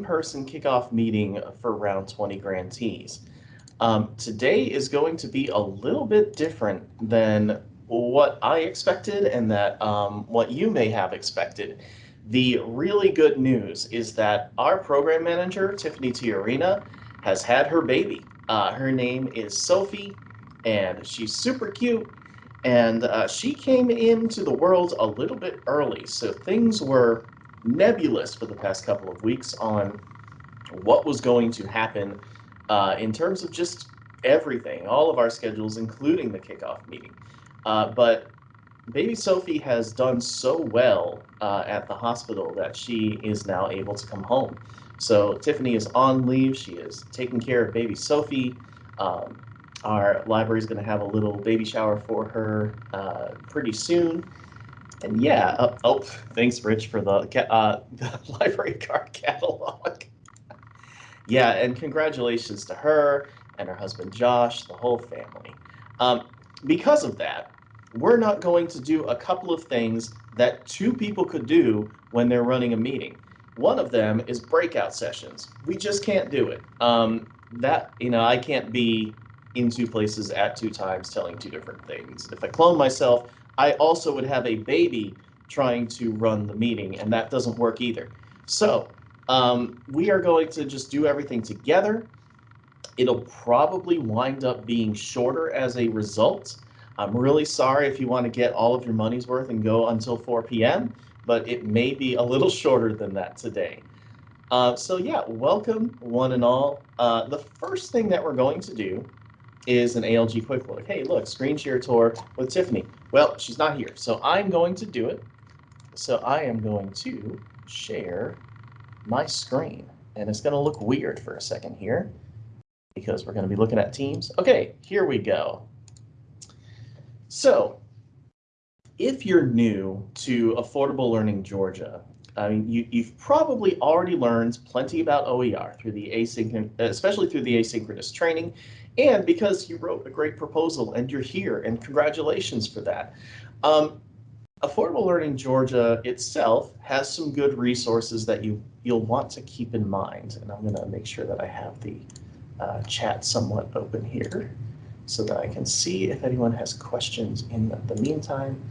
in-person kickoff meeting for round 20 grantees. Um, today is going to be a little bit different than what I expected and that um, what you may have expected. The really good news is that our program manager, Tiffany Tijerina, has had her baby. Uh, her name is Sophie, and she's super cute. And uh, she came into the world a little bit early, so things were nebulous for the past couple of weeks on what was going to happen uh, in terms of just everything, all of our schedules, including the kickoff meeting. Uh, but baby Sophie has done so well uh, at the hospital that she is now able to come home. So Tiffany is on leave. She is taking care of baby Sophie. Um, our library is going to have a little baby shower for her uh, pretty soon. And yeah, oh, oh, thanks, Rich, for the, uh, the library card catalog. yeah, and congratulations to her and her husband Josh, the whole family. Um, because of that, we're not going to do a couple of things that two people could do when they're running a meeting. One of them is breakout sessions. We just can't do it. Um, that, you know, I can't be in two places at two times telling two different things. If I clone myself, I also would have a baby trying to run the meeting, and that doesn't work either. So um, we are going to just do everything together. It'll probably wind up being shorter as a result. I'm really sorry if you want to get all of your money's worth and go until 4 p.m., but it may be a little shorter than that today. Uh, so yeah, welcome one and all. Uh, the first thing that we're going to do is an ALG quick look. Hey, look, screen share tour with Tiffany. Well, she's not here, so I'm going to do it. So I am going to share my screen, and it's going to look weird for a second here because we're going to be looking at Teams. Okay, here we go. So if you're new to Affordable Learning Georgia, I mean, you, you've probably already learned plenty about OER through the asynchronous, especially through the asynchronous training, and because you wrote a great proposal and you're here, and congratulations for that. Um, Affordable Learning Georgia itself has some good resources that you you'll want to keep in mind, and I'm going to make sure that I have the uh, chat somewhat open here so that I can see if anyone has questions in the, the meantime.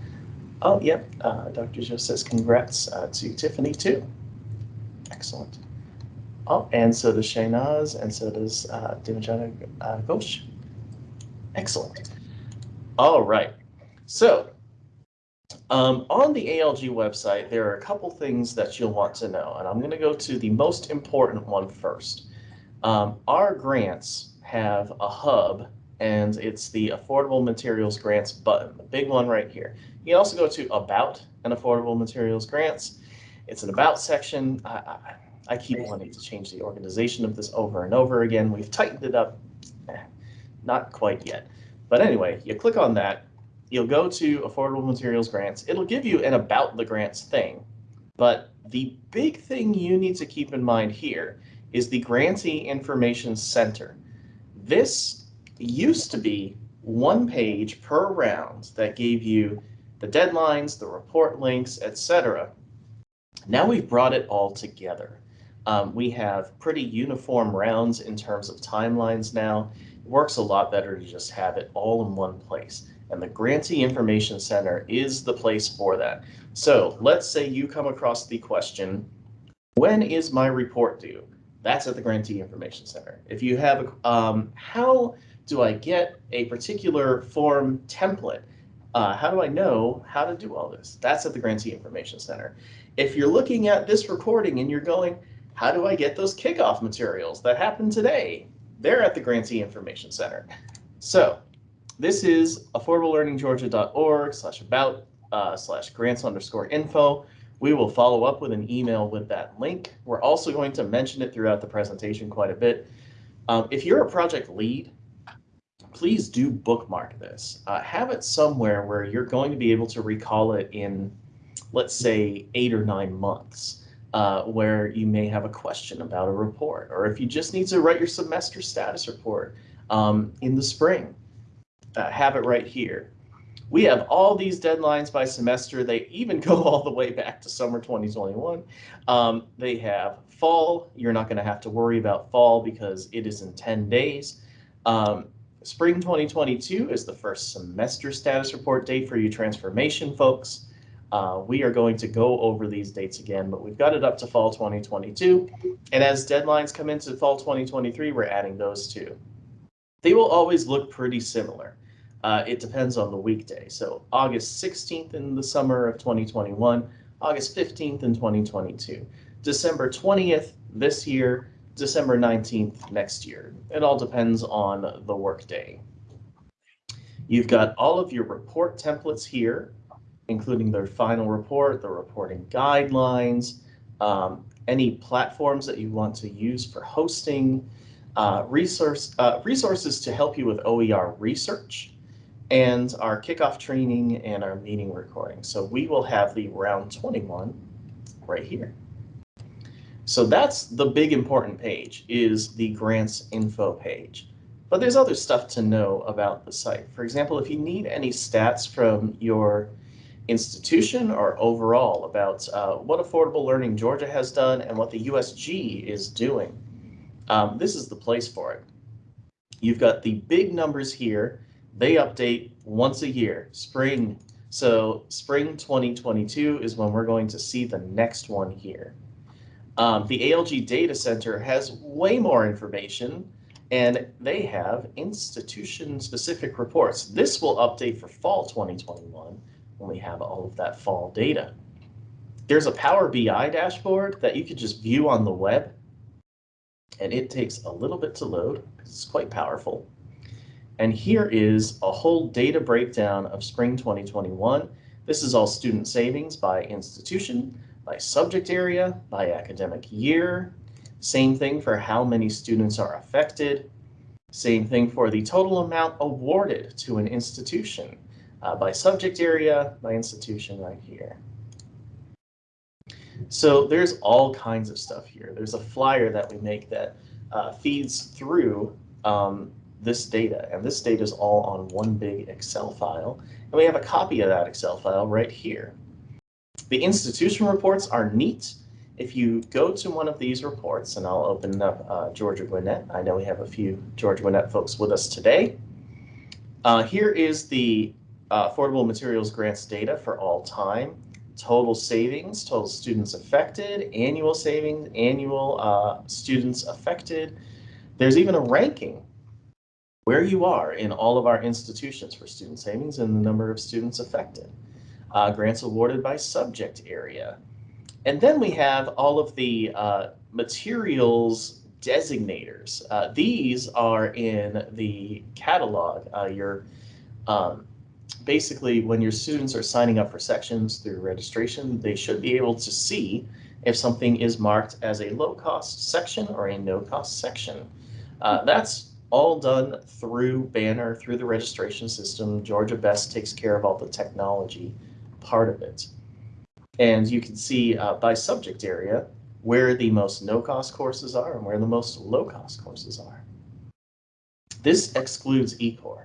Oh, yep, uh, Dr. Joe says congrats uh, to Tiffany too. Excellent. Oh, and so does Shaynaz, and so does uh, Dimajana uh, Ghosh. Excellent. All right. So um, on the ALG website, there are a couple things that you'll want to know, and I'm going to go to the most important one first. Um, our grants have a hub, and it's the Affordable Materials Grants button, the big one right here. You can also go to About and Affordable Materials Grants. It's an About section. I, I, I keep wanting to change the organization of this over and over again. We've tightened it up, eh, not quite yet. But anyway, you click on that, you'll go to Affordable Materials Grants. It'll give you an About the Grants thing. But the big thing you need to keep in mind here is the Grantee Information Center. This used to be one page per round that gave you the deadlines, the report links, etc. Now we've brought it all together. Um, we have pretty uniform rounds in terms of timelines now. It works a lot better to just have it all in one place. And the Grantee Information Center is the place for that. So let's say you come across the question, when is my report due? That's at the Grantee Information Center. If you have, um, how do I get a particular form template? Uh, how do I know how to do all this? That's at the Grantee Information Center. If you're looking at this recording and you're going, how do I get those kickoff materials that happened today? They're at the Grantee Information Center. So this is affordablelearninggeorgia.org slash about uh, slash grants underscore info. We will follow up with an email with that link. We're also going to mention it throughout the presentation quite a bit. Um, if you're a project lead, please do bookmark this. Uh, have it somewhere where you're going to be able to recall it in, let's say, eight or nine months, uh, where you may have a question about a report, or if you just need to write your semester status report um, in the spring, uh, have it right here. We have all these deadlines by semester. They even go all the way back to summer 2021. Um, they have fall. You're not going to have to worry about fall because it is in 10 days. Um, spring 2022 is the first semester status report date for you transformation folks. Uh, we are going to go over these dates again, but we've got it up to fall 2022. And as deadlines come into fall 2023, we're adding those too. They will always look pretty similar. Uh, it depends on the weekday. So August 16th in the summer of 2021, August 15th in 2022, December 20th this year, December 19th next year. It all depends on the workday. You've got all of your report templates here including their final report, the reporting guidelines, um, any platforms that you want to use for hosting, uh, resource, uh, resources to help you with OER research, and our kickoff training and our meeting recording. So we will have the round 21 right here. So that's the big important page is the grants info page. But there's other stuff to know about the site. For example, if you need any stats from your institution or overall about uh, what Affordable Learning Georgia has done and what the USG is doing. Um, this is the place for it. You've got the big numbers here. They update once a year, spring. So spring 2022 is when we're going to see the next one here. Um, the ALG Data Center has way more information and they have institution specific reports. This will update for fall 2021 when we have all of that fall data. There's a Power BI dashboard that you could just view on the web, and it takes a little bit to load because it's quite powerful. And here is a whole data breakdown of spring 2021. This is all student savings by institution, by subject area, by academic year. Same thing for how many students are affected. Same thing for the total amount awarded to an institution uh, by subject area, by institution right here. So there's all kinds of stuff here. There's a flyer that we make that uh, feeds through um, this data, and this data is all on one big Excel file, and we have a copy of that Excel file right here. The institution reports are neat. If you go to one of these reports, and I'll open up uh, Georgia Gwinnett, I know we have a few Georgia Gwinnett folks with us today. Uh, here is the uh, affordable materials grants data for all time, total savings, total students affected, annual savings, annual uh, students affected. There's even a ranking where you are in all of our institutions for student savings and the number of students affected. Uh, grants awarded by subject area. And then we have all of the uh, materials designators. Uh, these are in the catalog. Uh, your um, basically when your students are signing up for sections through registration, they should be able to see if something is marked as a low cost section or a no cost section. Uh, that's all done through Banner, through the registration system. Georgia Best takes care of all the technology part of it. And you can see uh, by subject area where the most no-cost courses are and where the most low-cost courses are. This excludes eCore.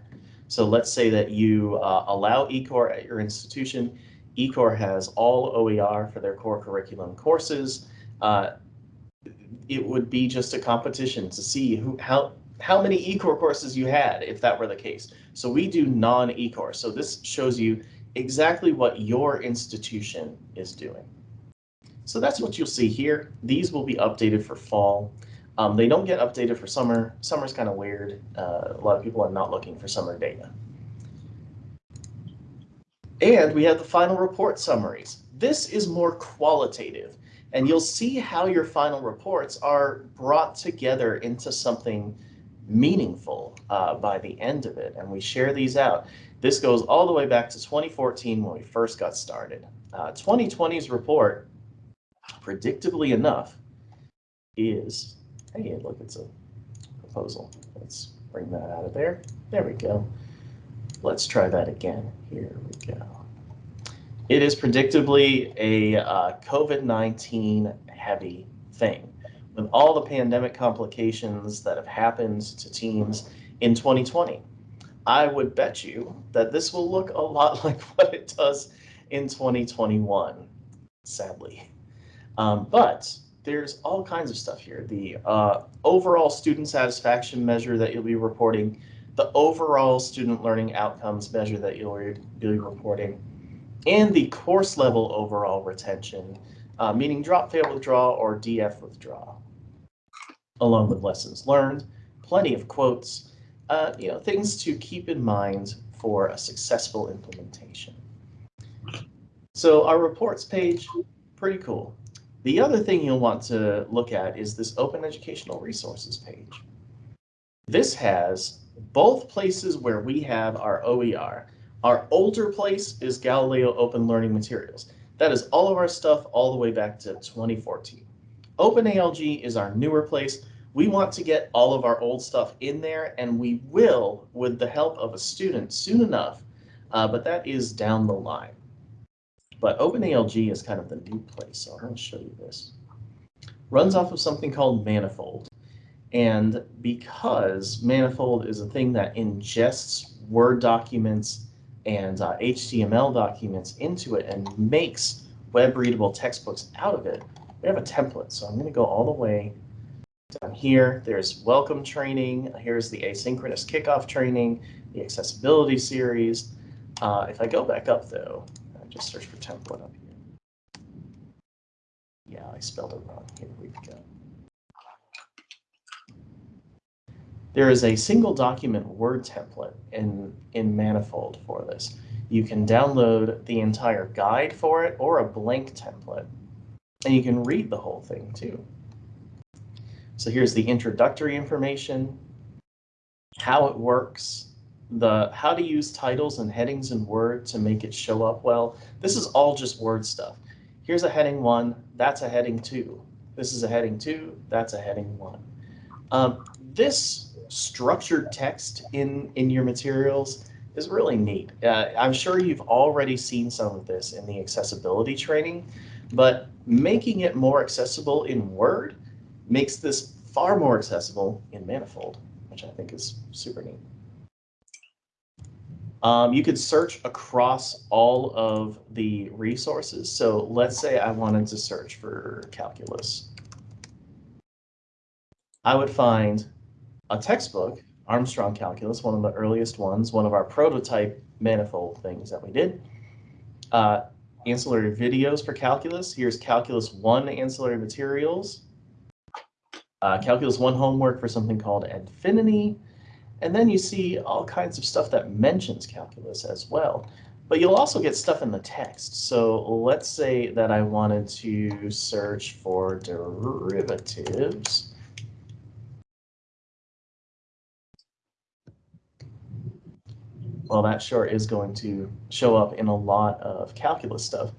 So let's say that you uh, allow eCore at your institution. eCore has all OER for their core curriculum courses. Uh, it would be just a competition to see who how how many eCore courses you had if that were the case. So we do non-eCore. So this shows you exactly what your institution is doing. So that's what you'll see here. These will be updated for fall. Um, they don't get updated for summer. Summer's kind of weird. Uh, a lot of people are not looking for summer data. And we have the final report summaries. This is more qualitative, and you'll see how your final reports are brought together into something meaningful uh, by the end of it, and we share these out. This goes all the way back to 2014 when we first got started. Uh, 2020's report, predictably enough, is Hey, look, it's a proposal. Let's bring that out of there. There we go. Let's try that again. Here we go. It is predictably a uh, COVID-19 heavy thing. With all the pandemic complications that have happened to teams in 2020, I would bet you that this will look a lot like what it does in 2021, sadly. Um, but there's all kinds of stuff here. The uh, overall student satisfaction measure that you'll be reporting, the overall student learning outcomes measure that you'll be reporting, and the course level overall retention, uh, meaning drop, fail, withdraw, or DF withdraw, along with lessons learned, plenty of quotes, uh, you know, things to keep in mind for a successful implementation. So our reports page, pretty cool. The other thing you'll want to look at is this Open Educational Resources page. This has both places where we have our OER. Our older place is Galileo Open Learning Materials. That is all of our stuff all the way back to 2014. OpenALG is our newer place. We want to get all of our old stuff in there, and we will with the help of a student soon enough, uh, but that is down the line. But OpenALG is kind of the new place, so I'm going to show you this. Runs off of something called Manifold. And because Manifold is a thing that ingests Word documents and uh, HTML documents into it and makes web readable textbooks out of it, we have a template. So I'm going to go all the way down here. There's welcome training. Here's the asynchronous kickoff training, the accessibility series. Uh, if I go back up though, just search for template up here. Yeah, I spelled it wrong. Here we go. There is a single document Word template in, in Manifold for this. You can download the entire guide for it or a blank template, and you can read the whole thing too. So here's the introductory information, how it works, the how to use titles and headings in Word to make it show up well. This is all just Word stuff. Here's a heading one, that's a heading two. This is a heading two, that's a heading one. Um, this structured text in, in your materials is really neat. Uh, I'm sure you've already seen some of this in the accessibility training, but making it more accessible in Word makes this far more accessible in Manifold, which I think is super neat. Um, you could search across all of the resources. So let's say I wanted to search for calculus. I would find a textbook, Armstrong Calculus, one of the earliest ones, one of our prototype manifold things that we did. Uh, ancillary videos for calculus. Here's Calculus 1 ancillary materials. Uh, calculus 1 homework for something called Edfinity. And then you see all kinds of stuff that mentions calculus as well. But you'll also get stuff in the text. So let's say that I wanted to search for derivatives. Well, that sure is going to show up in a lot of calculus stuff.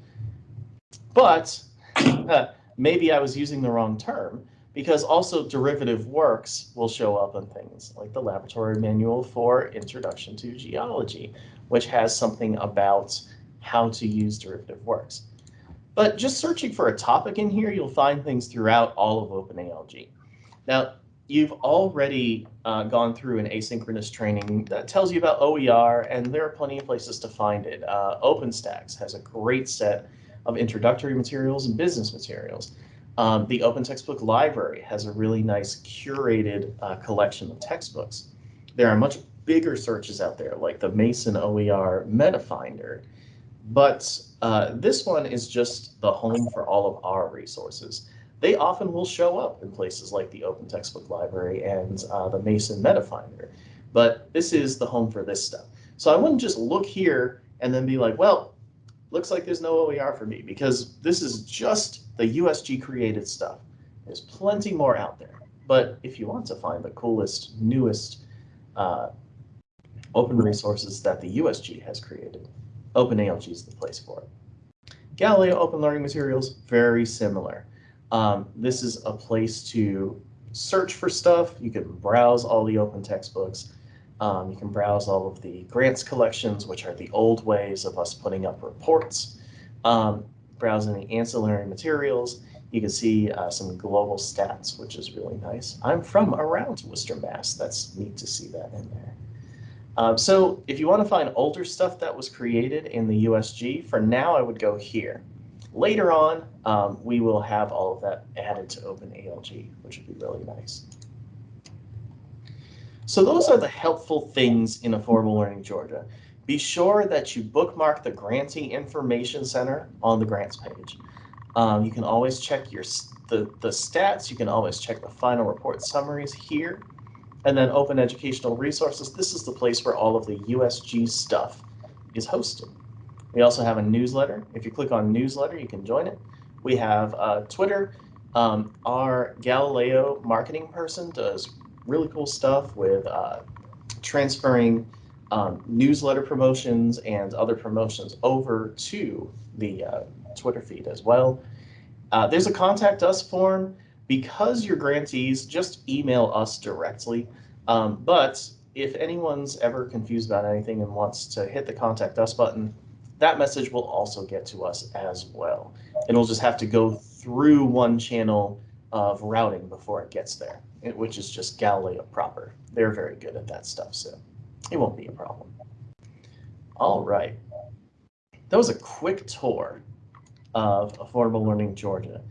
But maybe I was using the wrong term because also derivative works will show up on things like the laboratory manual for introduction to geology, which has something about how to use derivative works. But just searching for a topic in here, you'll find things throughout all of OpenALG. Now, you've already uh, gone through an asynchronous training that tells you about OER, and there are plenty of places to find it. Uh, OpenStax has a great set of introductory materials and business materials. Um, the Open Textbook Library has a really nice curated uh, collection of textbooks. There are much bigger searches out there like the Mason OER MetaFinder, but uh, this one is just the home for all of our resources. They often will show up in places like the Open Textbook Library and uh, the Mason MetaFinder, but this is the home for this stuff. So I wouldn't just look here and then be like, well, looks like there's no OER for me because this is just the USG created stuff. There's plenty more out there. But if you want to find the coolest, newest uh, open resources that the USG has created, OpenALG is the place for it. Galileo Open Learning Materials, very similar. Um, this is a place to search for stuff. You can browse all the open textbooks. Um, you can browse all of the grants collections, which are the old ways of us putting up reports. Um, browsing the ancillary materials, you can see uh, some global stats, which is really nice. I'm from around Worcester, Mass. That's neat to see that in there. Um, so if you want to find older stuff that was created in the USG, for now I would go here. Later on, um, we will have all of that added to OpenALG, which would be really nice. So those are the helpful things in Affordable Learning Georgia. Be sure that you bookmark the Grantee Information Center on the grants page. Um, you can always check your the, the stats. You can always check the final report summaries here. And then Open Educational Resources. This is the place where all of the USG stuff is hosted. We also have a newsletter. If you click on newsletter, you can join it. We have uh, Twitter. Um, our Galileo marketing person does really cool stuff with uh, transferring um, newsletter promotions and other promotions over to the uh, Twitter feed as well. Uh, there's a contact us form. Because you're grantees, just email us directly. Um, but if anyone's ever confused about anything and wants to hit the contact us button, that message will also get to us as well. It'll just have to go through one channel of routing before it gets there, which is just Galileo proper. They're very good at that stuff, so it won't be a problem. All right. That was a quick tour of Affordable Learning Georgia.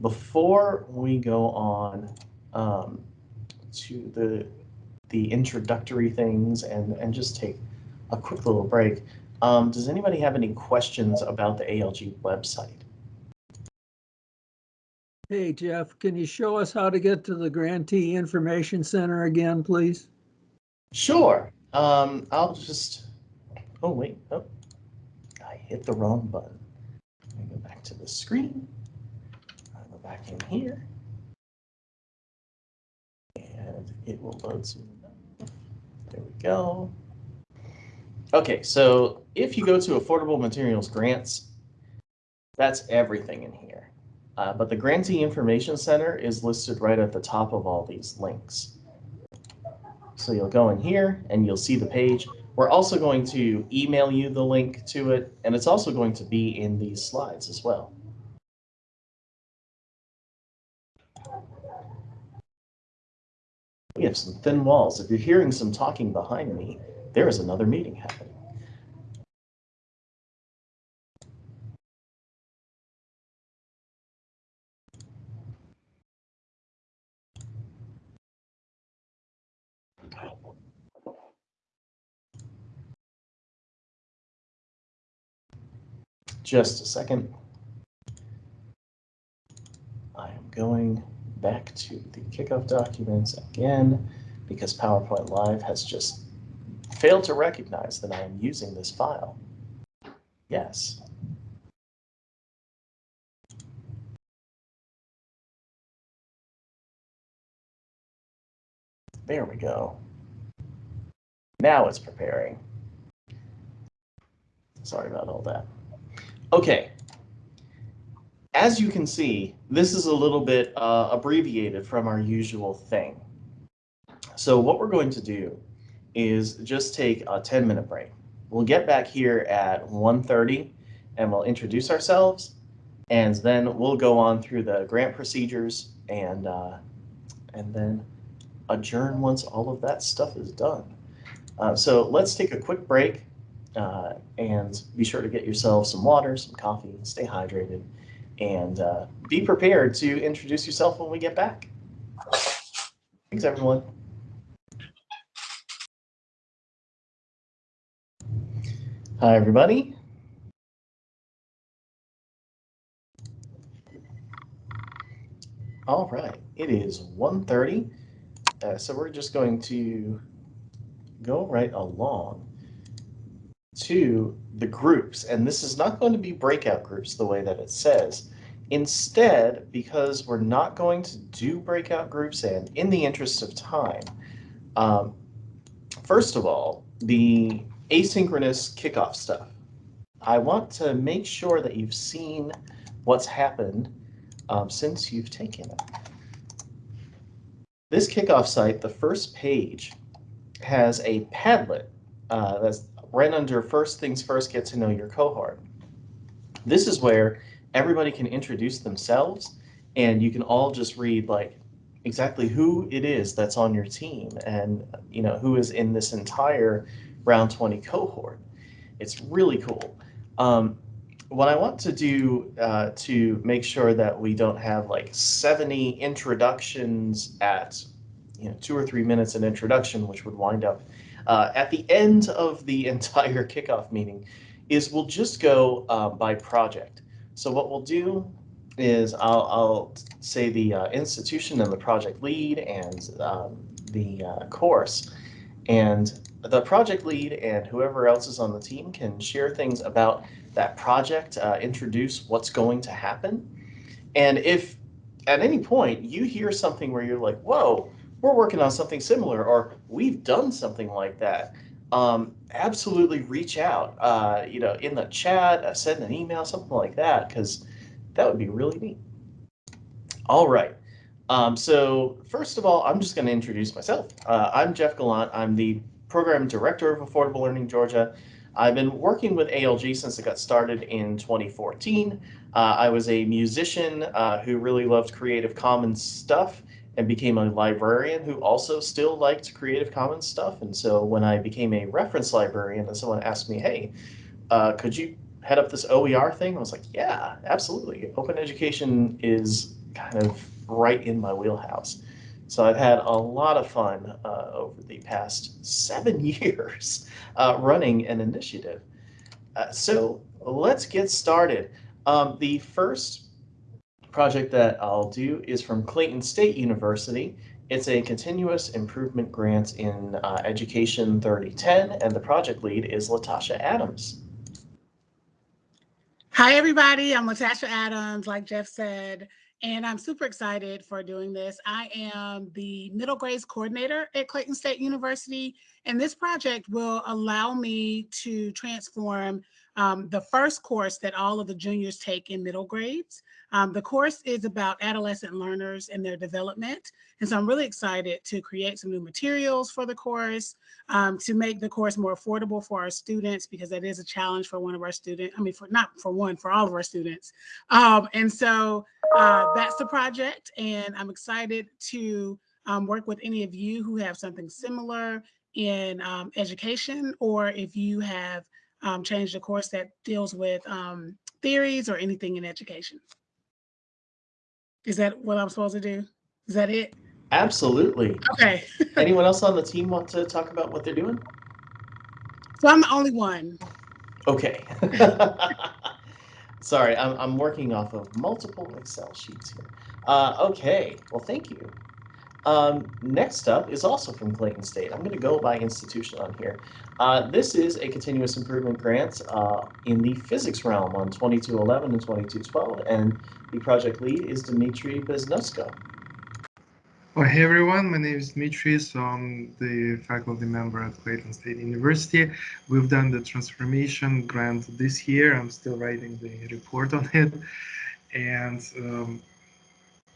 Before we go on um, to the the introductory things and, and just take a quick little break, um, does anybody have any questions about the ALG website? Hey, Jeff, can you show us how to get to the Grantee Information Center again, please? Sure. Um, I'll just, oh, wait, oh, I hit the wrong button. Me go back to the screen. I'll go back in here. And it will load soon enough. There we go. Okay, so if you go to Affordable Materials Grants, that's everything in here. Uh, but the Grantee Information Center is listed right at the top of all these links. So you'll go in here and you'll see the page. We're also going to email you the link to it, and it's also going to be in these slides as well. We have some thin walls. If you're hearing some talking behind me, there is another meeting happening. Just a second. I am going back to the kickoff documents again because PowerPoint Live has just failed to recognize that I am using this file. Yes. There we go. Now it's preparing. Sorry about all that. Okay. As you can see, this is a little bit uh, abbreviated from our usual thing. So what we're going to do is just take a 10 minute break. We'll get back here at 1.30 and we'll introduce ourselves and then we'll go on through the grant procedures and uh, and then adjourn once all of that stuff is done. Uh, so let's take a quick break uh, and be sure to get yourself some water, some coffee, stay hydrated, and uh, be prepared to introduce yourself when we get back. Thanks, everyone. Hi, everybody. All right, it is 1.30, uh, so we're just going to go right along to the groups, and this is not going to be breakout groups the way that it says. Instead, because we're not going to do breakout groups and in the interest of time, um, first of all, the asynchronous kickoff stuff. I want to make sure that you've seen what's happened um, since you've taken it. This kickoff site, the first page, has a Padlet uh, that's right under first things first, get to know your cohort. This is where everybody can introduce themselves and you can all just read like exactly who it is that's on your team and you know who is in this entire round 20 cohort. It's really cool. Um, what I want to do uh, to make sure that we don't have like 70 introductions at you know two or three minutes an introduction, which would wind up uh, at the end of the entire kickoff meeting, is we'll just go uh, by project. So what we'll do is I'll, I'll say the uh, institution and the project lead and um, the uh, course, and the project lead and whoever else is on the team can share things about that project, uh, introduce what's going to happen. And if at any point you hear something where you're like, whoa, we're working on something similar, or we've done something like that, um, absolutely reach out, uh, you know, in the chat, uh, send an email, something like that, because that would be really neat. All right. Um, so first of all, I'm just going to introduce myself. Uh, I'm Jeff Gallant. I'm the program director of Affordable Learning Georgia. I've been working with ALG since it got started in 2014. Uh, I was a musician uh, who really loved Creative Commons stuff and became a librarian who also still liked Creative Commons stuff. And so when I became a reference librarian and someone asked me, hey, uh, could you head up this OER thing? I was like, yeah, absolutely. Open education is kind of right in my wheelhouse. So I've had a lot of fun uh, over the past seven years uh, running an initiative. Uh, so let's get started. Um, the first project that I'll do is from Clayton State University. It's a continuous improvement grant in uh, Education 3010, and the project lead is Latasha Adams. Hi, everybody. I'm Latasha Adams, like Jeff said and I'm super excited for doing this. I am the middle grades coordinator at Clayton State University, and this project will allow me to transform um, the first course that all of the juniors take in middle grades. Um, the course is about adolescent learners and their development. And so I'm really excited to create some new materials for the course, um, to make the course more affordable for our students, because that is a challenge for one of our students. I mean, for not for one, for all of our students. Um, and so uh, that's the project. And I'm excited to um, work with any of you who have something similar in um, education, or if you have um, change the course that deals with um, theories or anything in education. Is that what I'm supposed to do? Is that it? Absolutely. Okay. Anyone else on the team want to talk about what they're doing? So I'm the only one. Okay. Sorry, I'm, I'm working off of multiple Excel sheets here. Uh, okay, well, thank you. Um, next up is also from Clayton State. I'm going to go by institution on here. Uh, this is a continuous improvement grant uh, in the physics realm on 2211 and 2212, and the project lead is Dmitry Beznosko. Well, hey everyone, my name is Dmitry, so I'm the faculty member at Clayton State University. We've done the transformation grant this year. I'm still writing the report on it. And um,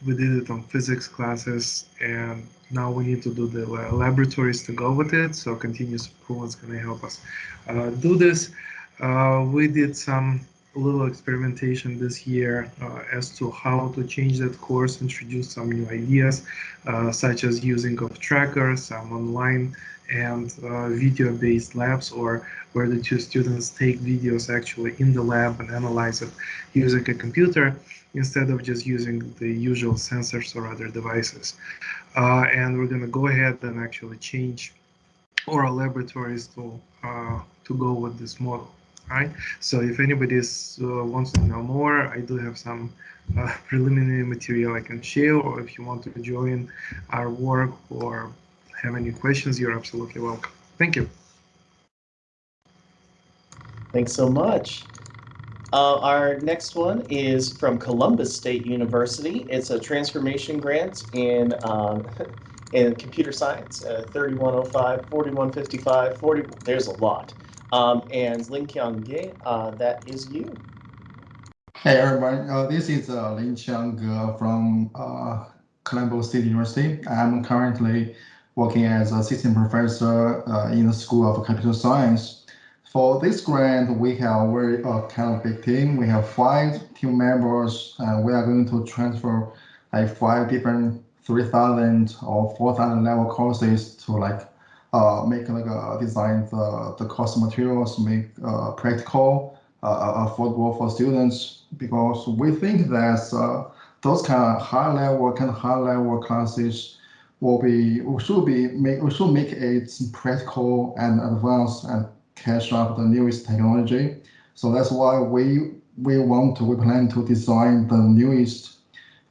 we did it on physics classes and now we need to do the laboratories to go with it so continuous improvement is going to help us uh, do this. Uh, we did some little experimentation this year uh, as to how to change that course introduce some new ideas uh, such as using of trackers some online and uh, video-based labs or where the two students take videos actually in the lab and analyze it using a computer instead of just using the usual sensors or other devices. Uh, and we're going to go ahead and actually change our laboratories to uh, to go with this model. Right. So if anybody uh, wants to know more, I do have some uh, preliminary material I can share, or if you want to join our work or have any questions, you're absolutely welcome. Thank you. Thanks so much. Uh, our next one is from Columbus State University. It's a transformation grant in um, in computer science, uh, 3105, 4155, 40, there's a lot. Um, and Lin Qiang Ge, uh, that is you. Hey everyone, uh, this is uh, Lin Qiang Ge from uh, Columbus State University. I'm currently working as a assistant professor uh, in the School of Computer Science for this grant, we have a very uh, kind of big team. We have five team members, and we are going to transfer like five different 3,000 or 4,000 level courses to like uh, make like uh, design the, the course materials, make uh, practical, uh, affordable for students because we think that uh, those kind of high level kind of high level classes will be should be make should make it practical and advanced and catch up the newest technology. So that's why we we want to we plan to design the newest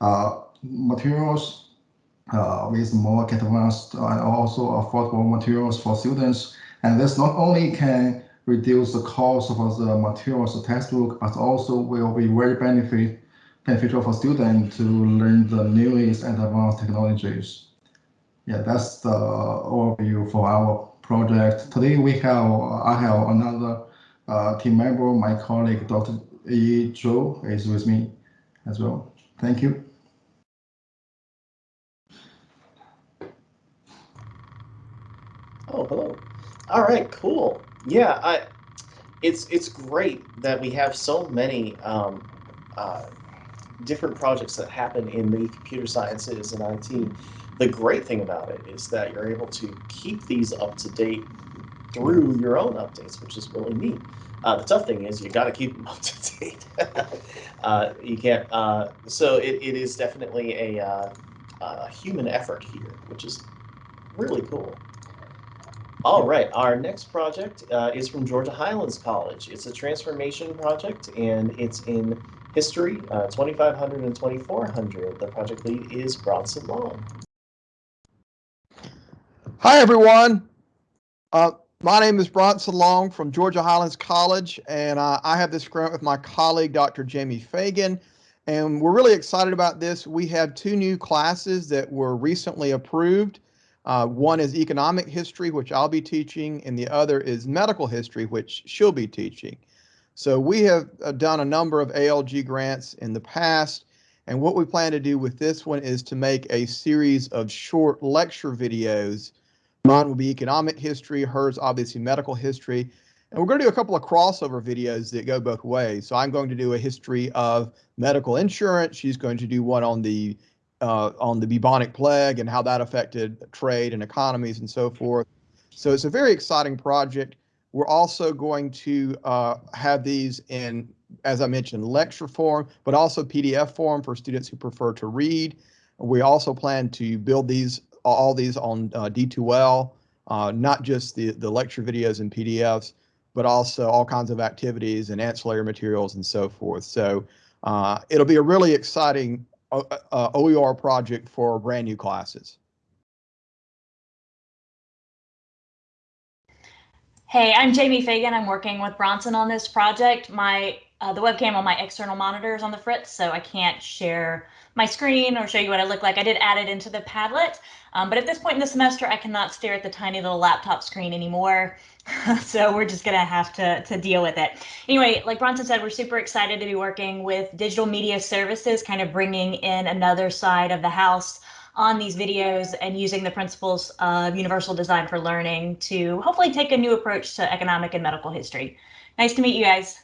uh, materials uh, with more advanced and also affordable materials for students. And this not only can reduce the cost of the materials, the textbook, but also will be very benefit beneficial for students to learn the newest and advanced technologies. Yeah, that's the overview for our project. Today we have I have another uh, team member, my colleague Dr. Yi Zhou is with me as well. Thank you. Oh, hello. All right, cool. Yeah, I. It's it's great that we have so many um, uh, different projects that happen in the computer sciences and IT. The great thing about it is that you're able to keep these up to date through your own updates, which is really neat. Uh, the tough thing is you got to keep them up to date. uh, you can't. Uh, so it, it is definitely a, uh, a human effort here, which is really cool. All right, our next project uh, is from Georgia Highlands College. It's a transformation project and it's in history, uh, 2500 and 2400. The project lead is Bronson Long. Hi, everyone. Uh, my name is Bronson Long from Georgia Highlands College, and uh, I have this grant with my colleague, Dr. Jamie Fagan. And we're really excited about this. We have two new classes that were recently approved. Uh, one is economic history, which I'll be teaching, and the other is medical history, which she'll be teaching. So we have uh, done a number of ALG grants in the past, and what we plan to do with this one is to make a series of short lecture videos. Mine will be economic history, hers obviously medical history, and we're going to do a couple of crossover videos that go both ways. So I'm going to do a history of medical insurance. She's going to do one on the uh, on the bubonic plague and how that affected trade and economies and so forth. So it's a very exciting project. We're also going to uh, have these in, as I mentioned, lecture form, but also PDF form for students who prefer to read. We also plan to build these, all these on uh, D2L, uh, not just the, the lecture videos and PDFs, but also all kinds of activities and ancillary materials and so forth. So uh, it'll be a really exciting OER project for brand new classes. Hey, I'm Jamie Fagan. I'm working with Bronson on this project. My uh, the webcam on my external monitor is on the fritz, so I can't share my screen or show you what I look like. I did add it into the Padlet, um, but at this point in the semester, I cannot stare at the tiny little laptop screen anymore. so we're just gonna have to, to deal with it. Anyway, like Bronson said, we're super excited to be working with Digital Media Services, kind of bringing in another side of the house on these videos and using the principles of universal design for learning to hopefully take a new approach to economic and medical history. Nice to meet you guys.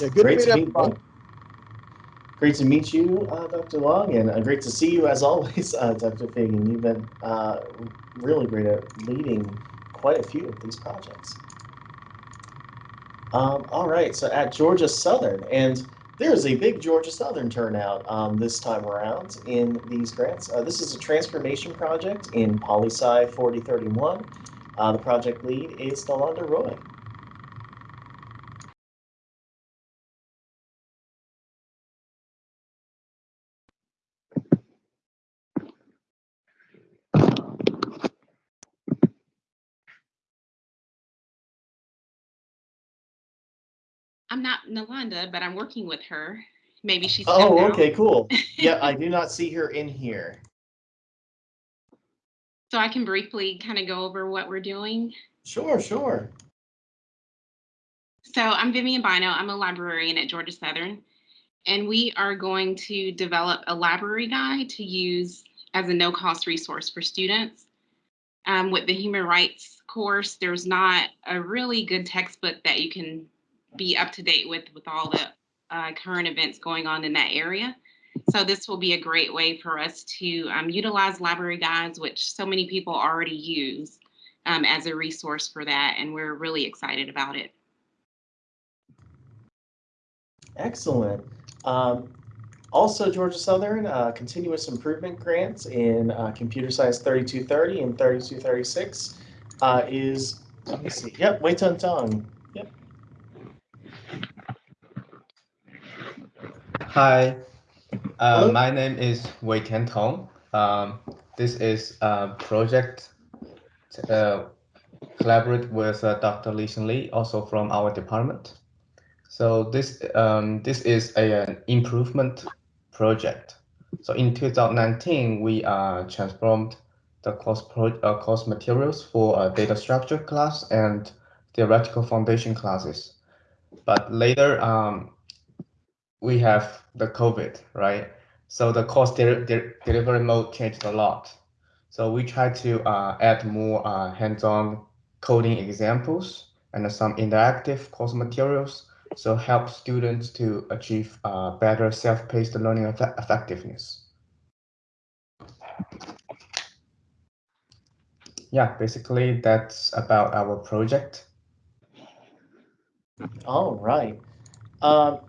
Yeah, good Great to meet to meet you. Great to meet you, uh, Dr. Long, and uh, great to see you as always, uh, Dr. Fagan. You've been uh, really great at leading quite a few of these projects. Um, all right, so at Georgia Southern, and there's a big Georgia Southern turnout um, this time around in these grants. Uh, this is a transformation project in PoliSci 4031. Uh, the project lead is Nalanda Roy. I'm not Nalanda, but I'm working with her. Maybe she's. Oh, okay, cool. Yeah, I do not see her in here. So I can briefly kind of go over what we're doing. Sure, sure. So I'm Vivian Bynoe. I'm a librarian at Georgia Southern. And we are going to develop a library guide to use as a no-cost resource for students. Um, with the human rights course, there's not a really good textbook that you can be up to date with with all the uh, current events going on in that area. So this will be a great way for us to um, utilize library guides, which so many people already use um, as a resource for that. And we're really excited about it. Excellent. Um, also, Georgia Southern uh, continuous improvement grants in uh, computer science 3230 and 3236 uh, is, let me see, yep, Weitian Tong. Hi, uh, my name is Weitian Tong. Um, this is a project uh, collaborate with uh, Dr. Li Xin Li, also from our department. So this um, this is a, an improvement project. So in 2019, we uh, transformed the course pro uh, course materials for uh, data structure class and theoretical foundation classes. But later, um, we have the COVID, right? So the course de de delivery mode changed a lot. So we try to uh, add more uh, hands-on coding examples and some interactive course materials. So help students to achieve uh, better self-paced learning effe effectiveness. Yeah, basically that's about our project. All right. Um,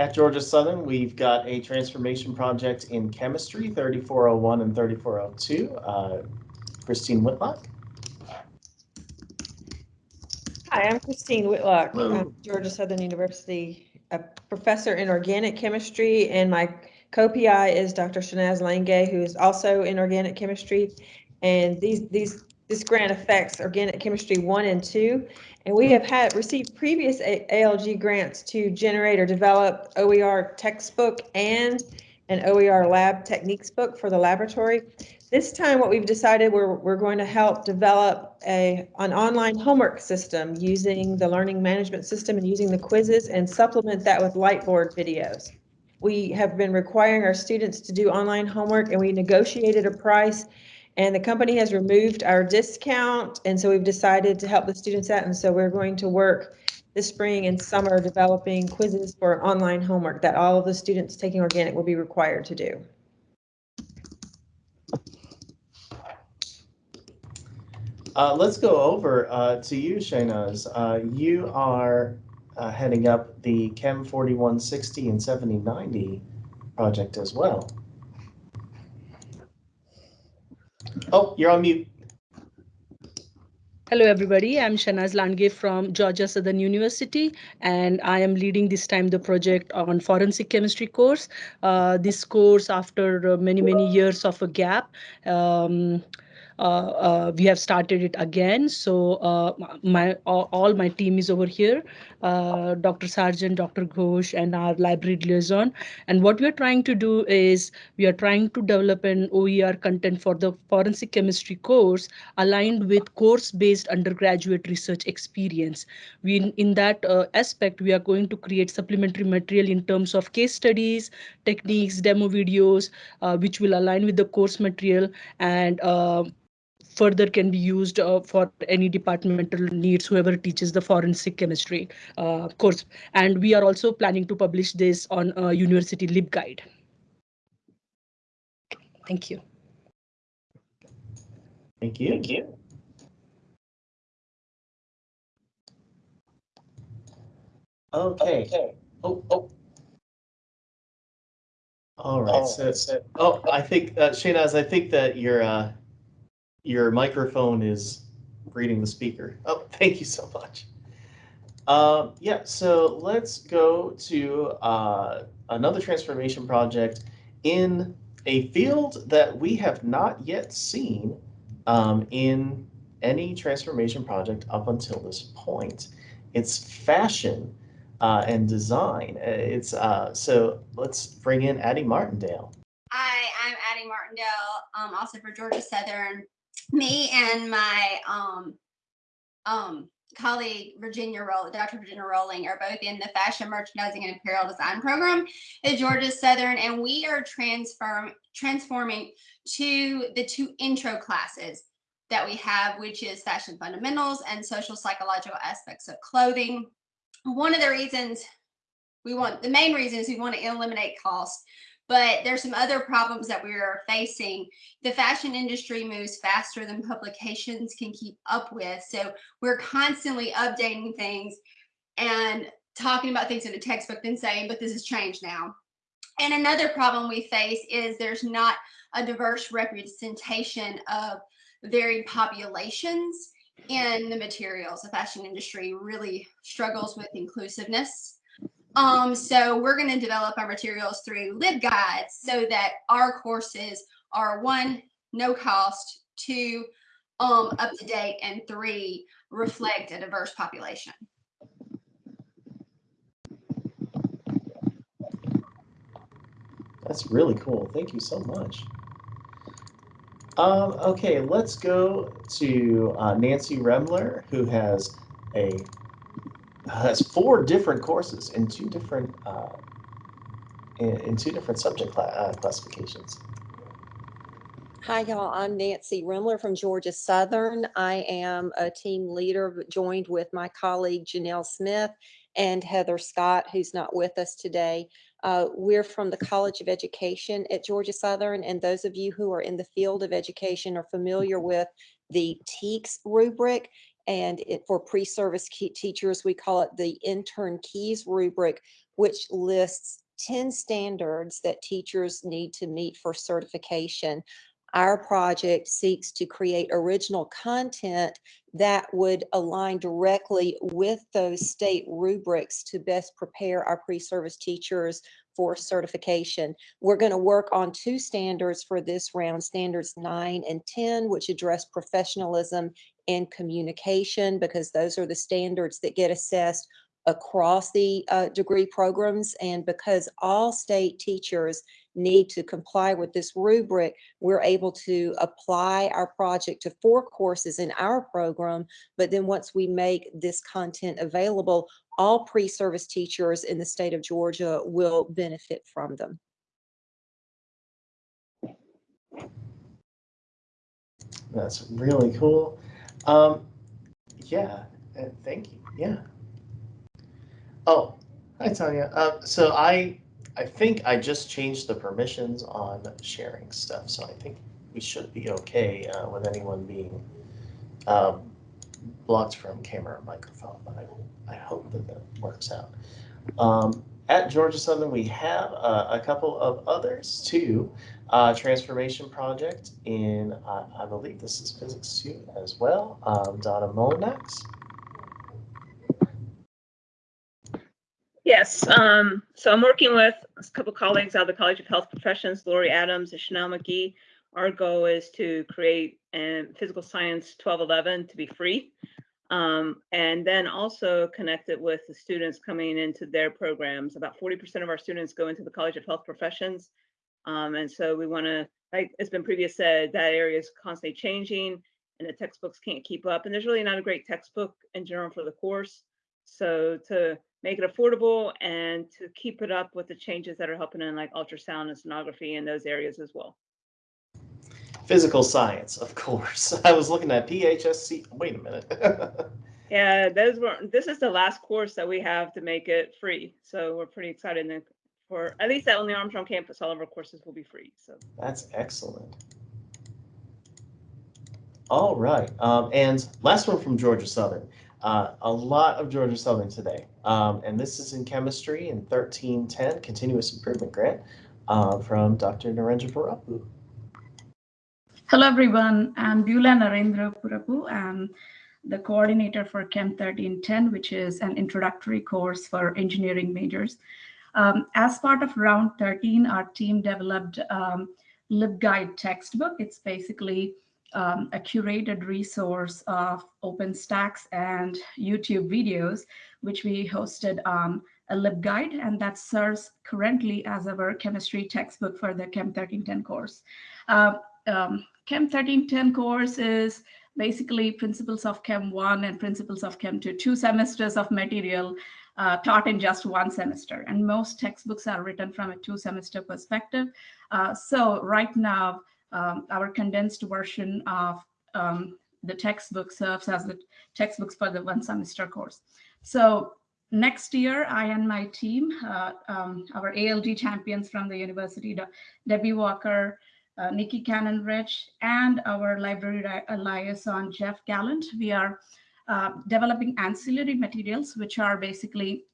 at Georgia Southern, we've got a transformation project in chemistry, 3401 and 3402. Uh, Christine Whitlock. Hi, I'm Christine Whitlock, Hello. I'm Georgia Southern University, a professor in organic chemistry, and my co-PI is Dr. Shainaz Landge, who is also in organic chemistry. And these, these, this grant affects organic chemistry one and two. And we have had, received previous ALG grants to generate or develop OER textbook and an OER lab techniques book for the laboratory. This time, what we've decided, we're, we're going to help develop a, an online homework system using the learning management system and using the quizzes and supplement that with Lightboard videos. We have been requiring our students to do online homework and we negotiated a price and the company has removed our discount. And so we've decided to help the students out. And so we're going to work this spring and summer developing quizzes for online homework that all of the students taking organic will be required to do. Uh, let's go over uh, to you, Shainaz. Uh, you are uh, heading up the Chem 4160 and 7090 project as well. Oh, you're on mute. Hello, everybody. I'm Shainaz Landge from Georgia Southern University, and I am leading this time the project on forensic chemistry course. Uh, this course, after uh, many, many years of a gap, um, we have started it again. So uh, my all, my team is over here, uh, Dr. Sargent, Dr. Ghosh, and our library liaison. And what we are trying to do is we are trying to develop an OER content for the forensic chemistry course aligned with course-based undergraduate research experience. We, in, in that uh, aspect, we are going to create supplementary material in terms of case studies, techniques, demo videos, uh, which will align with the course material and uh, further can be used uh, for any departmental needs, whoever teaches the forensic chemistry uh, course. And we are also planning to publish this on uh, University LibGuide. Thank you. Thank you. Thank you. Okay. Oh, oh. All right. So, so, oh, I think, uh, Shainaz, I think that your uh, your microphone is reading the speaker. Oh, thank you so much. Um, yeah, so let's go to uh, another transformation project in a field that we have not yet seen um, in any transformation project up until this point. It's fashion uh, and design. Uh, It's uh, so let's bring in Addie Martindale. Hi, I'm Addie Martindale, um, also for Georgia Southern. Me and my um, um, colleague Virginia Roll, Dr. Virginia Rolling, are both in the Fashion Merchandising and Apparel Design program at Georgia Southern, and we are transform transforming to the two intro classes that we have, which is Fashion Fundamentals and Social Psychological Aspects of Clothing. One of the reasons we want, the main reason is we want to eliminate cost But there's some other problems that we are facing. The fashion industry moves faster than publications can keep up with. So we're constantly updating things and talking about things in a textbook, and saying, but this has changed now. And another problem we face is there's not a diverse representation of varied populations in the materials. The fashion industry really struggles with inclusiveness. Um, so we're going to develop our materials through LibGuides so that our courses are one, no cost, two, um, up to date, and three, reflect a diverse population. That's really cool. Thank you so much. Um, okay, let's go to uh, Nancy Remler, who has a has four different courses in two different uh, in, in two different subject cla uh, classifications. Hi, y'all. I'm Nancy Remler from Georgia Southern. I am a team leader joined with my colleague Janelle Smith and Heather Scott, who's not with us today. Uh, we're from the College of Education at Georgia Southern, and those of you who are in the field of education are familiar with the TKES rubric. And it, for pre-service teachers, we call it the intern keys rubric, which lists 10 standards that teachers need to meet for certification. Our project seeks to create original content that would align directly with those state rubrics to best prepare our pre-service teachers for certification. We're going to work on two standards for this round, standards nine and 10, which address professionalism and communication, because those are the standards that get assessed across the uh, degree programs. And because all state teachers need to comply with this rubric, we're able to apply our project to four courses in our program. But then once we make this content available, all pre-service teachers in the state of Georgia will benefit from them. That's really cool. Um, yeah, thank you. Yeah. Oh, hi Tanya. Uh, so I I think I just changed the permissions on sharing stuff, so I think we should be okay uh, with anyone being um, blocked from camera or microphone, but I, I hope that that works out. Um, at Georgia Southern, we have uh, a couple of others too. Uh, transformation project in, uh, I believe this is physics two as well. Um, Donna Mullenax. Yes, um, so I'm working with a couple colleagues out of the College of Health Professions, Lori Adams and Chanel McGee. Our goal is to create a physical science 1211 to be free. Um, and then also connect it with the students coming into their programs. About 40% of our students go into the College of Health Professions. Um, and so we want to, like it's been previous said, that area is constantly changing and the textbooks can't keep up. And there's really not a great textbook in general for the course. So to make it affordable and to keep it up with the changes that are happening in like ultrasound and sonography in those areas as well. Physical science, of course. I was looking at PHSC. Wait a minute. yeah, those were. This is the last course that we have to make it free, so we're pretty excited for at least on the Armstrong campus. All of our courses will be free. So that's excellent. All right, um, and last one from Georgia Southern. Uh, a lot of Georgia Southern today. Um, and this is in chemistry in 1310, continuous improvement grant uh, from Dr. Narendrapurapu. Hello, everyone. I'm Beulah Narendrapurapu. I'm the coordinator for Chem 1310, which is an introductory course for engineering majors. Um, as part of round 13, our team developed um, LibGuide textbook. It's basically um, a curated resource of OpenStax and YouTube videos, which we hosted on a LibGuide, and that serves currently as our chemistry textbook for the Chem 1310 course. Uh, um, Chem 1310 course is basically Principles of Chem 1 and Principles of Chem 2, two semesters of material uh, taught in just one semester. And most textbooks are written from a two semester perspective. Uh, so right now, um, our condensed version of um, the textbook serves as the textbooks for the one semester course. So next year, I and my team, uh, um, our ALG champions from the university, Debbie Walker, uh, Nikki Cannon Rich, and our library liaison, Jeff Gallant, we are uh, developing ancillary materials, which are basically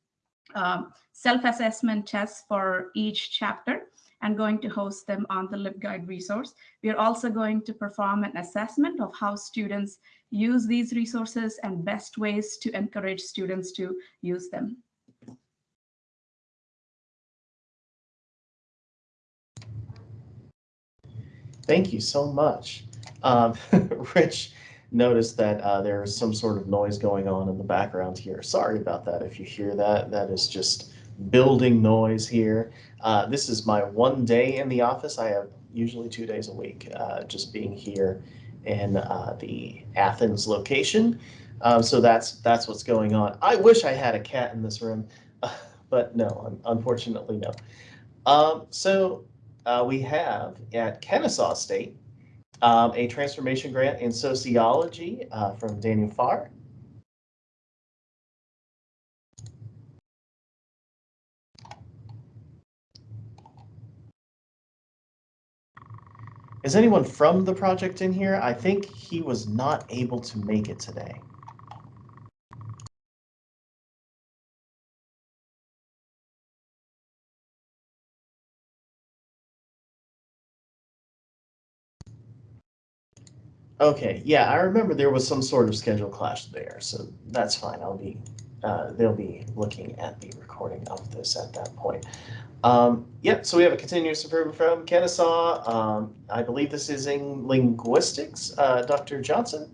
um, self-assessment tests for each chapter and going to host them on the LibGuide resource. We are also going to perform an assessment of how students use these resources and best ways to encourage students to use them. Thank you so much. Um, Rich noticed that uh, there is some sort of noise going on in the background here. Sorry about that. If you hear that, that is just building noise here. Uh, this is my one day in the office. I have usually two days a week, uh, just being here in uh, the Athens location. Um, so that's that's what's going on. I wish I had a cat in this room, but no, unfortunately no. Um, so uh, we have at Kennesaw State um, a transformation grant in sociology uh, from Daniel Farr. Is anyone from the project in here? I think he was not able to make it today. Okay, yeah, I remember there was some sort of schedule clash there, so that's fine. I'll be, uh, they'll be looking at the recording of this at that point. Um, yep, so we have a continuous improvement from Kennesaw. Um, I believe this is in linguistics. Uh, Dr. Johnson?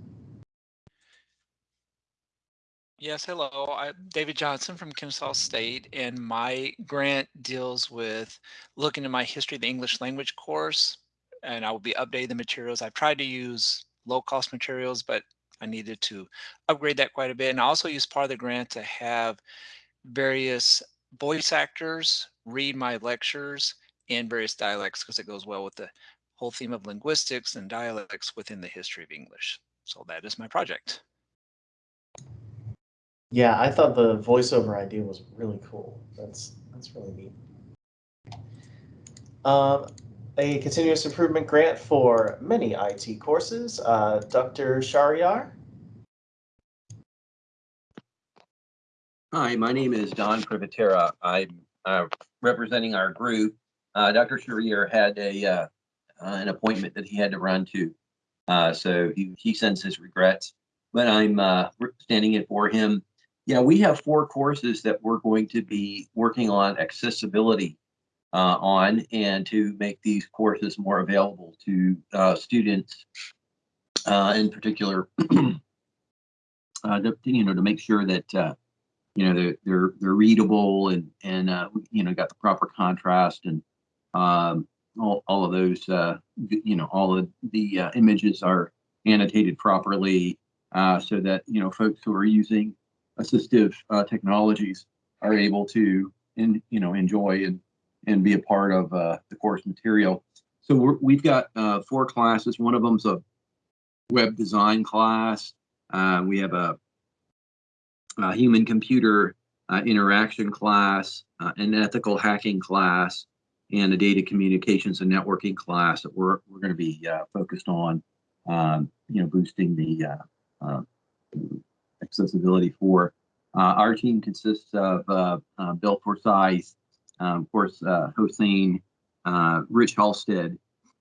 Yes, hello. I'm David Johnson from Kennesaw State, and my grant deals with looking at my history of the English language course, and I will be updating the materials. I've tried to use low-cost materials, but I needed to upgrade that quite a bit. And I also used part of the grant to have various voice actors read my lectures in various dialects because it goes well with the whole theme of linguistics and dialects within the history of English. So that is my project. Yeah, I thought the voiceover idea was really cool. That's that's really neat. Um, a continuous improvement grant for many IT courses. Uh, Dr. Shahriar? Hi, my name is Don Privatera. I'm uh, representing our group. Uh, Dr. Shahriar had a uh, uh, an appointment that he had to run to, uh, so he, he sends his regrets. But I'm standing in for him. Yeah, we have four courses that we're going to be working on accessibility uh, on and to make these courses more available to uh, students, uh, in particular, uh, to, you know, to make sure that uh, you know they're they're they're readable and and you know got the proper contrast and um, all all of those you know all of the images are annotated properly so that you know folks who are using assistive technologies are able to in you know enjoy and and be a part of uh, the course material. So we're, we've got uh, four classes. One of them's a web design class. Uh, we have a, a human computer uh, interaction class, uh, an ethical hacking class, and a data communications and networking class that we're, we're going to be uh, focused on, um, you know, boosting the uh, accessibility for. our team consists of Bill Forsyth, um, of course, uh, Hossain, uh, Rich Halstead,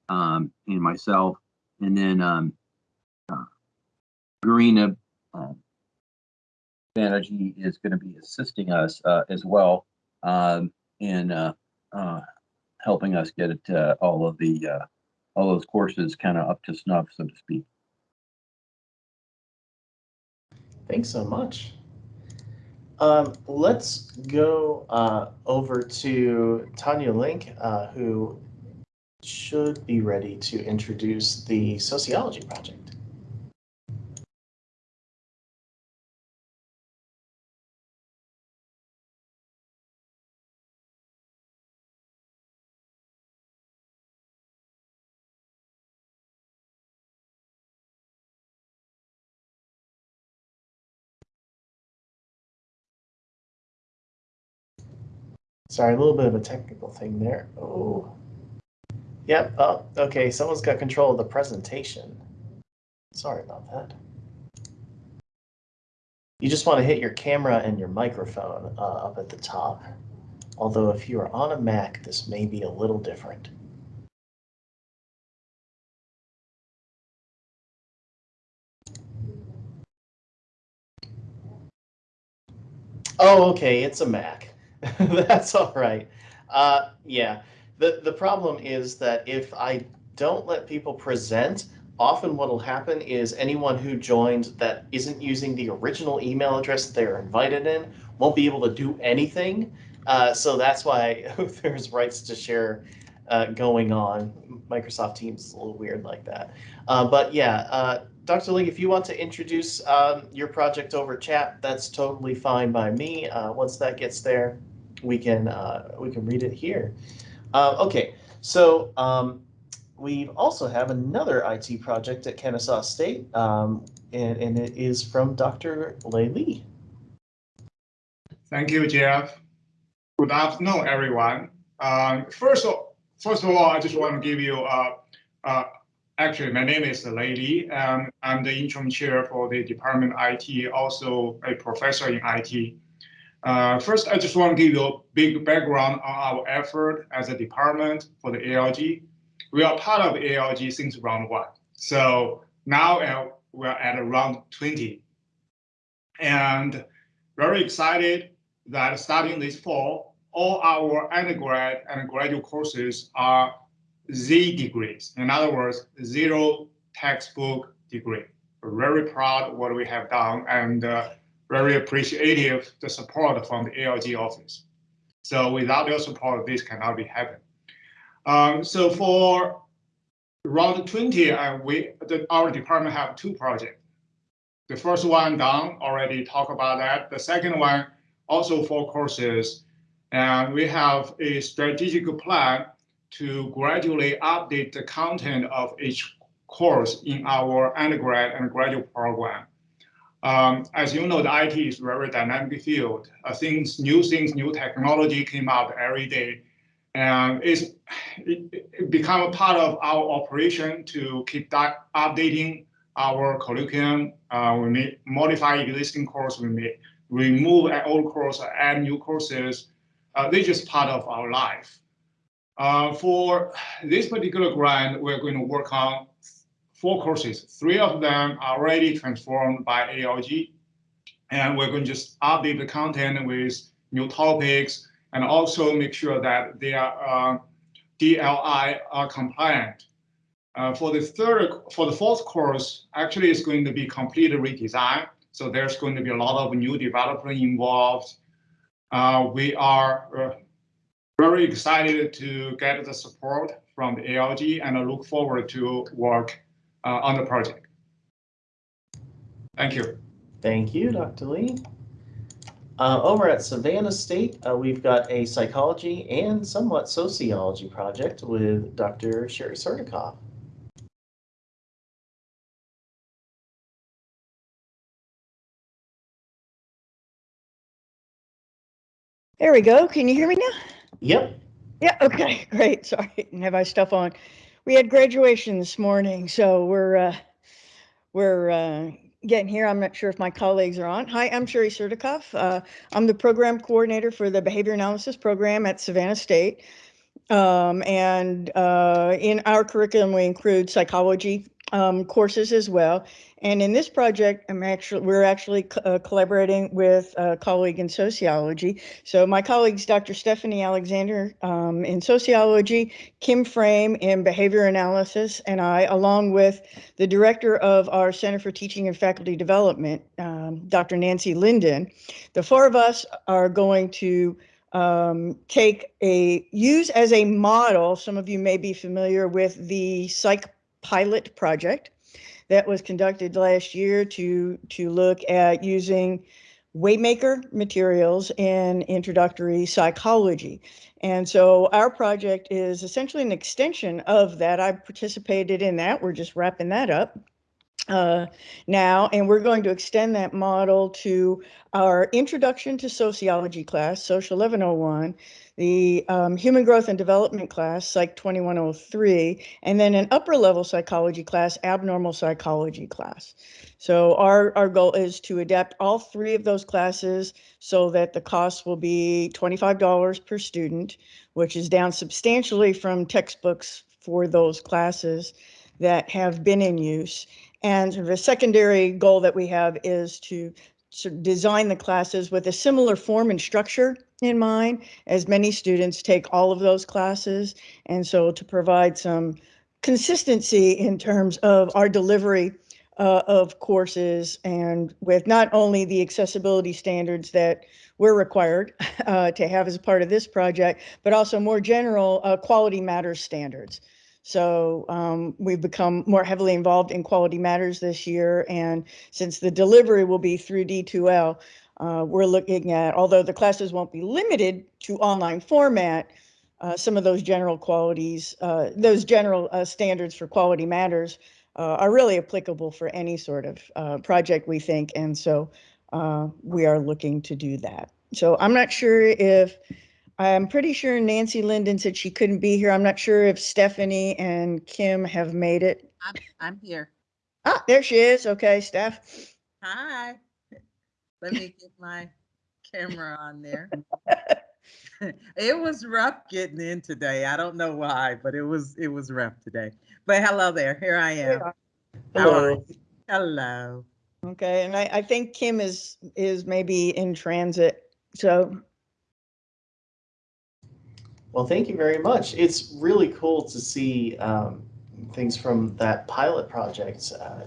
um, and myself, and then um, uh, Garina uh, Banerjee is going to be assisting us uh, as well um, in uh, uh, helping us get it, uh, all of the uh, all those courses kind of up to snuff, so to speak. Thanks so much. Um, let's go uh, over to Tanya Link, uh, who should be ready to introduce the sociology project. Sorry, a little bit of a technical thing there. Oh. Yep. Oh, okay. Someone's got control of the presentation. Sorry about that. You just want to hit your camera and your microphone uh, up at the top. Although if you are on a Mac, this may be a little different. Oh, okay, it's a Mac. That's all right. Uh, yeah, the, the problem is that if I don't let people present, often what will happen is anyone who joined that isn't using the original email address that they're invited in won't be able to do anything. Uh, so that's why there's rights to share uh, going on. Microsoft Teams is a little weird like that. Uh, but yeah, uh, Dr. Ling, if you want to introduce um, your project over chat, that's totally fine by me. Uh, once that gets there, we can uh, we can read it here. Uh, okay, so um, we also have another IT project at Kennesaw State, um, and, and it is from Dr. Lei Li. Thank you, Jeff. Good afternoon, everyone. Um, first, of, first of all, I just want to give you a, a Actually, my name is Lei Li. I'm the interim chair for the Department IT, also a professor in IT. Uh, first, I just want to give you a big background on our effort as a department for the ALG. We are part of ALG since round one. So now uh, we're at round 20. And very excited that starting this fall, all our undergrad and graduate courses are Z degrees. In other words, zero textbook degree. We're very proud of what we have done and uh, very appreciative the support from the ALG office. So without your support, this cannot be happen. Um, so for round 20, uh, we the, our department have two projects. The first one done, already talk about that. The second one, also four courses. And we have a strategic plan to gradually update the content of each course in our undergrad and graduate program. Um, as you know, the IT is a very dynamic field. Uh, things, new things, new technology came out every day. And it's, it, it become a part of our operation to keep that updating our curriculum. Uh, we may modify existing course, we may remove old course, add new courses. Uh, they're just part of our life. Uh, for this particular grant, we're going to work on four courses. Three of them are already transformed by ALG, and we're going to just update the content with new topics and also make sure that they are uh, DLI are compliant. Uh, for the third, for the fourth course, actually it's going to be complete redesign. So there's going to be a lot of new development involved. Uh, we are uh, very excited to get the support from the ALG and I look forward to work on the project. Thank you. Thank you, Dr. Li. Uh, over at Savannah State, uh, we've got a psychology and somewhat sociology project with Dr. Sherry Serdikoff. There we go. Can you hear me now? Yep. Yeah, okay, great. Sorry, didn't have my stuff on. We had graduation this morning, so we're uh, we're uh, getting here. I'm not sure if my colleagues are on. Hi, I'm Sherry Serdikoff. Uh, I'm the program coordinator for the behavior analysis program at Savannah State. Um, and uh, in our curriculum, we include psychology um, courses as well. And in this project, I'm actually we're actually uh, collaborating with a colleague in sociology. So my colleagues, Dr. Stephanie Alexander um, in sociology, Kim Frame in behavior analysis, and I, along with the director of our Center for Teaching and Faculty Development, um, Dr. Nancy Linden. The four of us are going to um, take a use as a model. Some of you may be familiar with the psych pilot project that was conducted last year to to look at using Waymaker materials in introductory psychology. And so our project is essentially an extension of that. I participated in that. We're just wrapping that up. Uh, now, and we're going to extend that model to our Introduction to Sociology class, Social 1101, the um, Human Growth and Development class, Psych 2103, and then an upper level psychology class, Abnormal Psychology class. So our, our goal is to adapt all three of those classes so that the cost will be $25 per student, which is down substantially from textbooks for those classes that have been in use. And a secondary goal that we have is to sort of design the classes with a similar form and structure in mind as many students take all of those classes. And so to provide some consistency in terms of our delivery uh, of courses and with not only the accessibility standards that we're required uh, to have as part of this project, but also more general uh, quality matters standards. So um, we've become more heavily involved in quality matters this year. And since the delivery will be through D2L, uh, we're looking at, although the classes won't be limited to online format, uh, some of those general qualities, uh, those general uh, standards for quality matters uh, are really applicable for any sort of uh, project, we think. And so we are looking to do that. So I'm not sure if I'm pretty sure Nancy Linden said she couldn't be here. I'm not sure if Stephanie and Kim have made it. I'm, I'm here. Ah, there she is. Okay, Steph. Hi. Let me get my camera on there. it was rough getting in today. I don't know why, but it was it was rough today. But hello there. Here I am. Hello. Hello. Okay, and I, I think Kim is is maybe in transit. So Well, thank you very much. It's really cool to see um, things from that pilot project uh,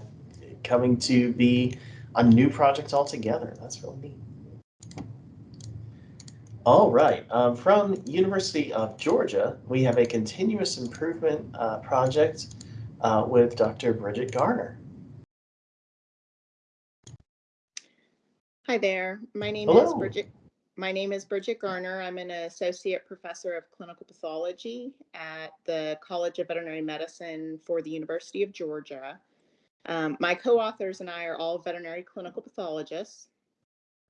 coming to be a new project altogether. That's really neat. All right, um, from University of Georgia, we have a continuous improvement uh, project uh, with Dr. Bridget Garner. Hi there, my name Hello. is Bridget. My name is Bridget Garner. I'm an associate professor of clinical pathology at the College of Veterinary Medicine for the University of Georgia. Um, my co-authors and I are all veterinary clinical pathologists.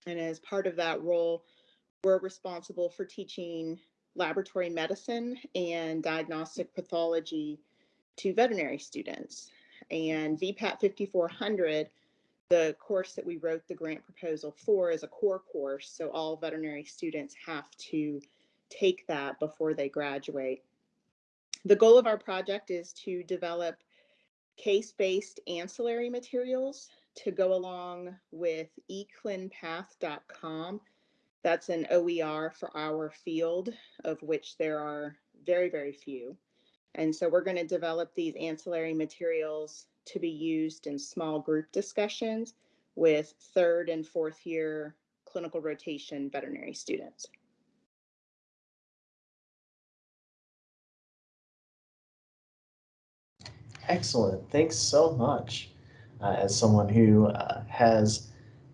And as part of that role, we're responsible for teaching laboratory medicine and diagnostic pathology to veterinary students. And VPAT 5400 the course that we wrote the grant proposal for is a core course, so all veterinary students have to take that before they graduate. The goal of our project is to develop case-based ancillary materials to go along with eclinpath.com. That's an OER for our field, of which there are very, very few. And so we're going to develop these ancillary materials to be used in small group discussions with third and fourth year clinical rotation veterinary students. Excellent. Thanks so much. Uh, as someone who uh, has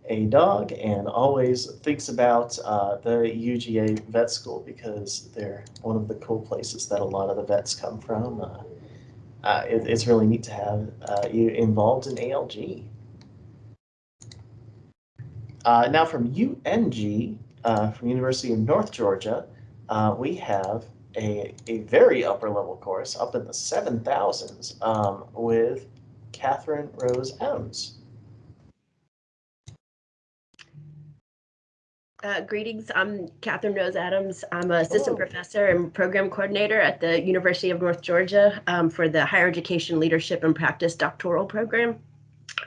a dog and always thinks about uh, the UGA vet school because they're one of the cool places that a lot of the vets come from. Uh, uh, it, it's really neat to have uh, you involved in ALG. now from UNG, from University of North Georgia, we have a, a very upper level course up in the 7,000s um, with Catherine Rose Adams. Uh, greetings, I'm Catherine Rose Adams. I'm an assistant professor and program coordinator at the University of North Georgia um, for the Higher Education Leadership and Practice doctoral program.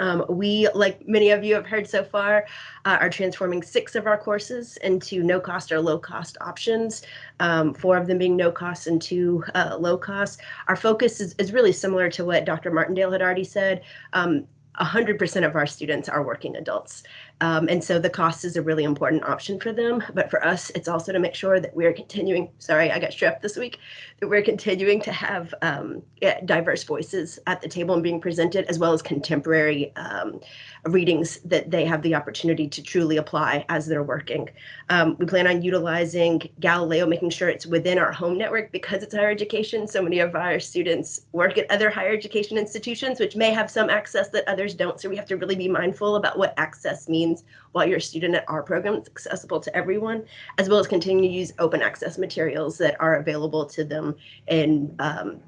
Um, we, like many of you have heard so far, uh, are transforming six of our courses into no cost or low cost options, um, four of them being no cost and two uh, low cost. Our focus is, is really similar to what Dr. Martindale had already said. 100% um, of our students are working adults. Um, and so the cost is a really important option for them. But for us, it's also to make sure that we're continuing, sorry, I got strep this week, that we're continuing to have um, diverse voices at the table and being presented, as well as contemporary um, readings that they have the opportunity to truly apply as they're working. Um, we plan on utilizing Galileo, making sure it's within our home network because it's higher education. So many of our students work at other higher education institutions, which may have some access that others don't. So we have to really be mindful about what access means while you're a student at our program. It's accessible to everyone, as well as continue to use open access materials that are available to them in um,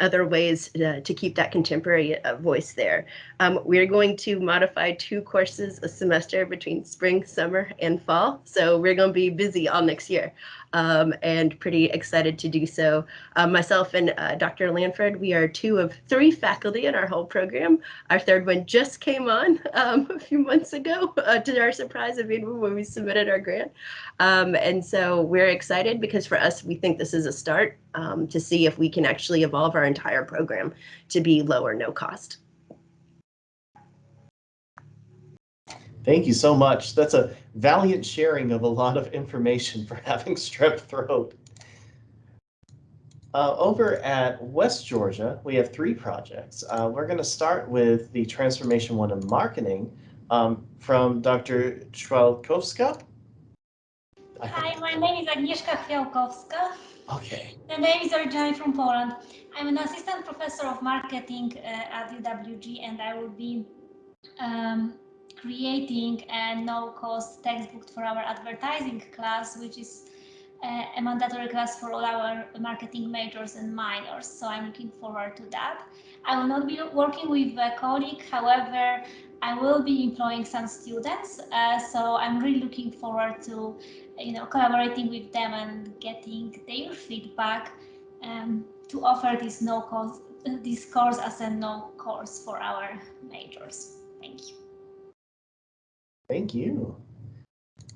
other ways uh, to keep that contemporary uh, voice there. Um, we're going to modify two courses a semester between spring, summer, and fall. So we're going to be busy all next year um, and pretty excited to do so. Um, myself and uh, Dr. Lanford, we are two of three faculty in our whole program. Our third one just came on um, a few months ago uh, to our surprise of when we submitted our grant. Um, and so we're excited because for us, we think this is a start um, to see if we can actually evolve our entire program to be low or no cost. Thank you so much. That's a valiant sharing of a lot of information for having strep throat. Uh, over at West Georgia, we have three projects. Uh, we're going to start with the Transformation One in Marketing um, from Dr. Chwalkowska. Hi, my name is Agnieszka Chwiałkowska. Okay. The name is originally from Poland. I'm an assistant professor of marketing uh, at UWG and I will be um, creating a no-cost textbook for our advertising class, which is uh, a mandatory class for all our marketing majors and minors. So I'm looking forward to that. I will not be working with a colleague, however, I will be employing some students. Uh, so I'm really looking forward to, you know, collaborating with them and getting their feedback um, to offer this no cost, this course as a no course for our majors. Thank you. Thank you.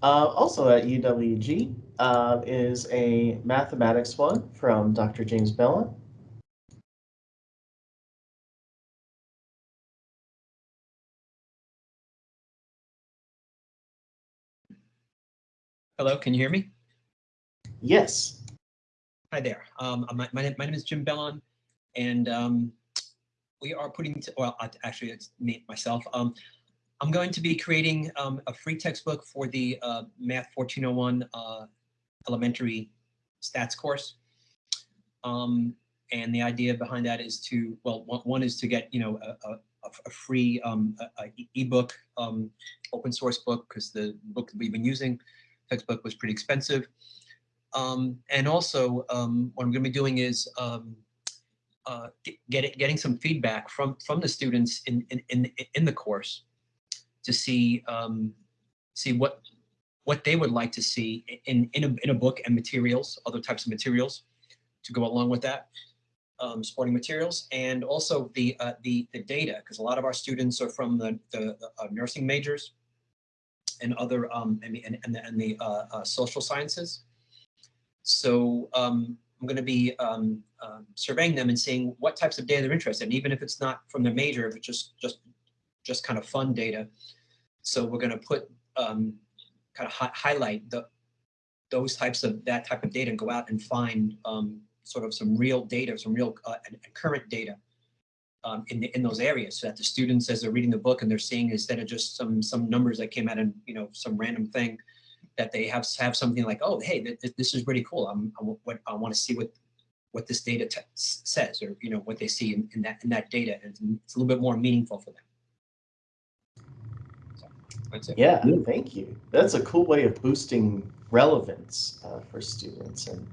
Uh, also at UWG uh, is a mathematics one from Dr. James Bellon. Hello, can you hear me? Yes. Hi there. Um, my, my, name, my name is Jim Bellon, and um, we are putting, to, well, actually, it's me, myself. Um, I'm going to be creating um, a free textbook for the uh, Math 1401 uh, elementary stats course. Um, and the idea behind that is to, well, one is to get, you know, a, a, a free um, ebook, um, open source book, because the book that we've been using, textbook was pretty expensive. Um, and also um, what I'm going to be doing is um, uh, get, getting some feedback from from the students in in in, in the course to see um, see what what they would like to see in in a, in a book and materials, other types of materials to go along with that, um, supporting materials, and also the uh, the the data, because a lot of our students are from the the uh, nursing majors and other um, and, and, and the, and the uh, uh, social sciences. So um, I'm going to be um, uh, surveying them and seeing what types of data they're interested in, even if it's not from their major, if it's just just just kind of fun data. So we're going to put um, kind of hi highlight the those types of that type of data and go out and find um, sort of some real data, some real uh, and, and current data um, in in those areas, so that the students, as they're reading the book and they're seeing instead of just some some numbers that came out and you know some random thing, that they have have something like, oh, hey, th this is really cool. I'm I, I want to see what what this data says, or you know what they see in, in that in that data, and it's a little bit more meaningful for them. Yeah, thank you. That's a cool way of boosting relevance uh, for students. And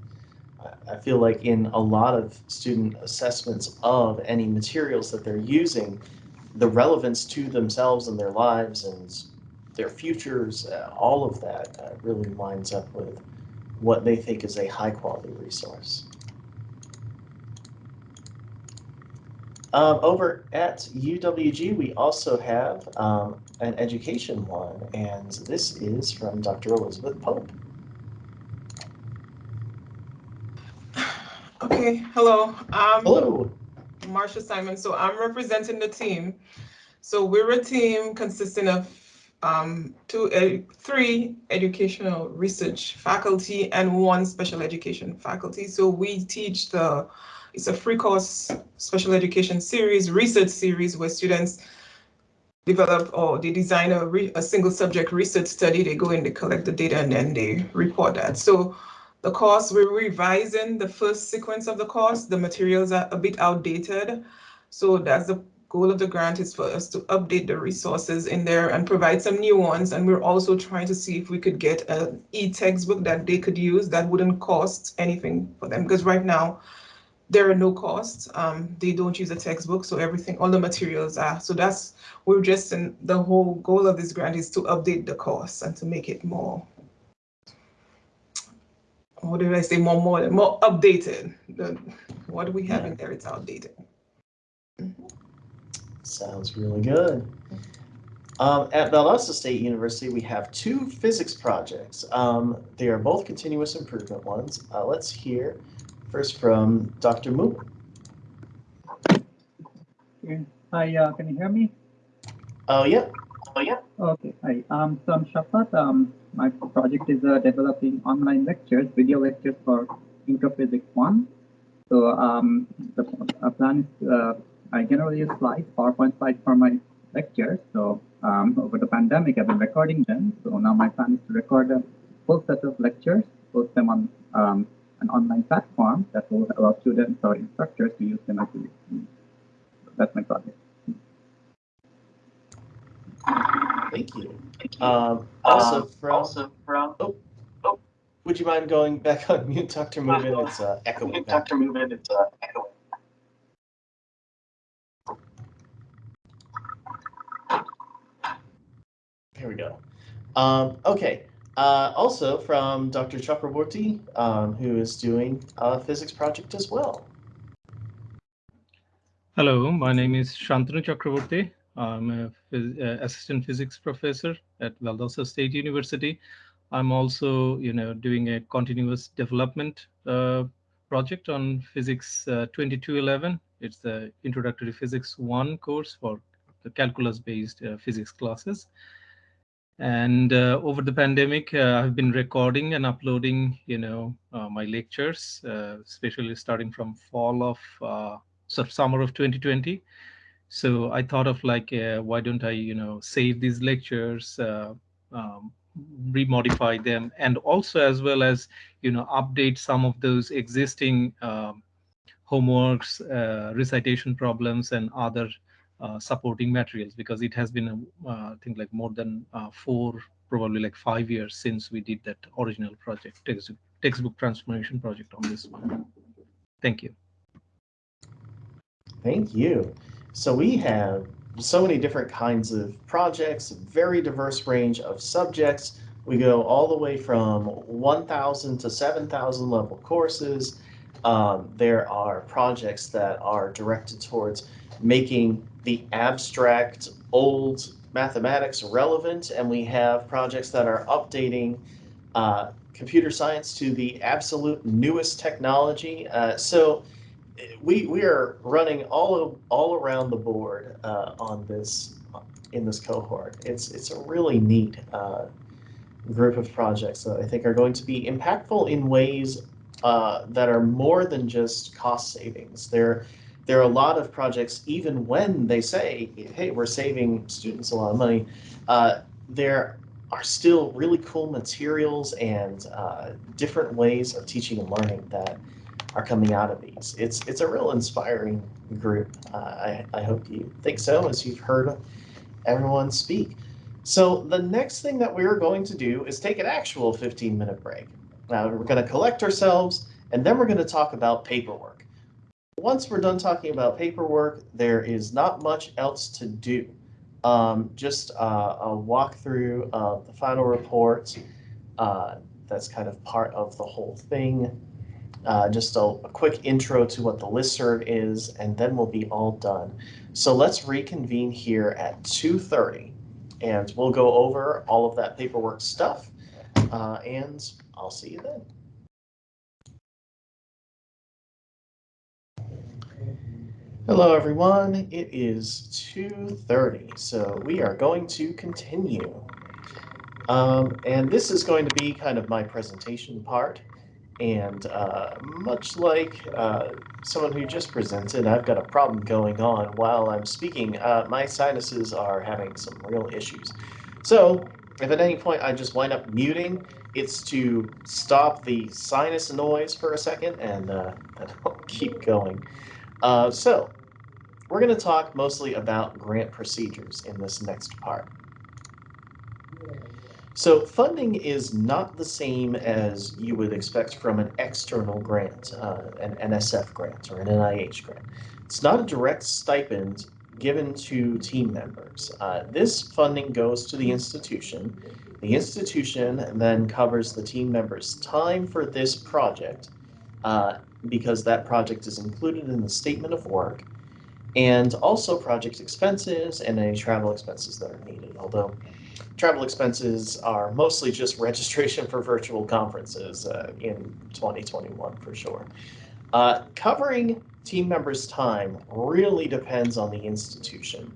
I feel like in a lot of student assessments of any materials that they're using, the relevance to themselves and their lives and their futures, uh, all of that uh, really lines up with what they think is a high quality resource. Um, over at UWG, we also have um, an education one, and this is from Dr. Elizabeth Pope. Okay, hello. Um, hello. Marsha Simon. So I'm representing the team. So we're a team consisting of um, two, three educational research faculty and one special education faculty. So we teach the it's a free course special education series, research series where students develop or they design a, a single subject research study. They go in, they collect the data, and then they report that. So the course, we're revising the first sequence of the course. The materials are a bit outdated. So that's the goal of the grant is for us to update the resources in there and provide some new ones. And we're also trying to see if we could get an e-textbook that they could use that wouldn't cost anything for them. Because right now, there are no costs. Um, they don't use a textbook, so everything, all the materials are. So that's, we're just in, the whole goal of this grant is to update the course and to make it more, what did I say, more modern, more updated. The, what do we have in there, it's outdated. Sounds really good. Um, at Valdosta State University, we have two physics projects. Um, they are both continuous improvement ones. Uh, let's hear first from Dr. Mook. Okay. Hi, uh, can you hear me? Oh, yeah. Oh, yeah. Okay. Hi. Um, so I'm Shafat. Um, my project is uh, developing online lectures, video lectures for Intro Physics 1. So um, the uh, plan is uh, I generally use slides, PowerPoint slides for my lectures. So um, over the pandemic, I've been recording them. So now my plan is to record a full set of lectures, post them on um, an online platform that will allow students or instructors to use them as a That's my project. Thank you. Um, also um, from, also from oh, oh, would you mind going back on mute, Dr. Movin? It's uh, echoing. Dr. Movin, it's uh, echoing. Here we go. Um, okay. Uh, also from Dr. Chakraborty, um, who is doing a physics project as well. Hello, my name is Shantanu Chakraborty. I'm an phys uh, assistant physics professor at Valdosta State University. I'm also, you know, doing a continuous development uh, project on Physics uh, 2211. It's the Introductory Physics 1 course for the calculus-based uh, physics classes. And uh, over the pandemic, uh, I've been recording and uploading, you know, uh, my lectures, uh, especially starting from fall of, uh, of summer of 2020. So I thought of like, uh, why don't I, you know, save these lectures, um, remodify them, and also as well as, you know, update some of those existing um, homeworks, recitation problems, and other uh, supporting materials because it has been, uh, I think, like more than uh, four, probably like five years since we did that original project, text, textbook transformation project on this one. Thank you. Thank you. So we have so many different kinds of projects, very diverse range of subjects. We go all the way from 1,000 to 7,000 level courses. Um, there are projects that are directed towards making the abstract old mathematics relevant, and we have projects that are updating uh, computer science to the absolute newest technology. Uh, so we we are running all all around the board uh, on this in this cohort. It's it's a really neat uh, group of projects that I think are going to be impactful in ways uh, that are more than just cost savings. They're there are a lot of projects, even when they say, hey, we're saving students a lot of money, uh, there are still really cool materials and uh, different ways of teaching and learning that are coming out of these. It's it's a real inspiring group. Uh, I, I hope you think so as you've heard everyone speak. So the next thing that we're going to do is take an actual 15 minute break. Now we're going to collect ourselves and then we're going to talk about paperwork once we're done talking about paperwork, there is not much else to do. Um, just uh, a walkthrough of the final report. Uh, that's kind of part of the whole thing. Uh, just a, a, quick intro to what the listserv is, and then we'll be all done. So let's reconvene here at 2.30, and we'll go over all of that paperwork stuff, uh, and I'll see you then. Hello, everyone. It is 2.30, so we are going to continue. Um, and this is going to be kind of my presentation part. And uh, much like uh, someone who just presented, I've got a problem going on while I'm speaking. Uh, my sinuses are having some real issues. So if at any point I just wind up muting, it's to stop the sinus noise for a second and uh, I'll keep going. Uh, so we're going to talk mostly about grant procedures in this next part. So funding is not the same as you would expect from an external grant, uh, an NSF grant or an NIH grant. It's not a direct stipend given to team members. Uh, this funding goes to the institution. The institution then covers the team members' time for this project uh, because that project is included in the statement of work and also project expenses and any travel expenses that are needed. Although travel expenses are mostly just registration for virtual conferences uh, in 2021 for sure. Uh, covering team members' time really depends on the institution.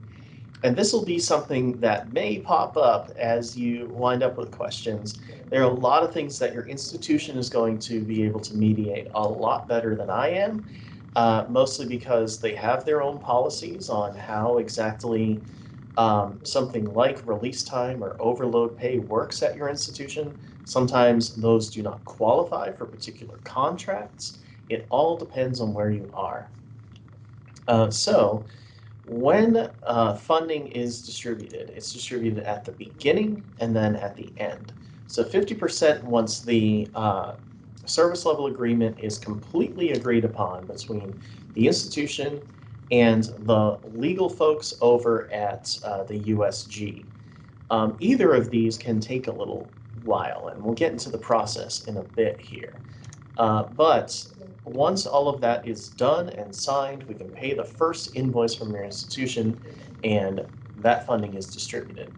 And this will be something that may pop up as you wind up with questions. There are a lot of things that your institution is going to be able to mediate a lot better than I am, uh, mostly because they have their own policies on how exactly um, something like release time or overload pay works at your institution. Sometimes those do not qualify for particular contracts. It all depends on where you are. Uh, so when uh, funding is distributed, it's distributed at the beginning and then at the end. So 50% once the uh, service level agreement is completely agreed upon between the institution and the legal folks over at uh, the USG. Um, either of these can take a little while, and we'll get into the process in a bit here. Uh, but once all of that is done and signed, we can pay the first invoice from your institution, and that funding is distributed.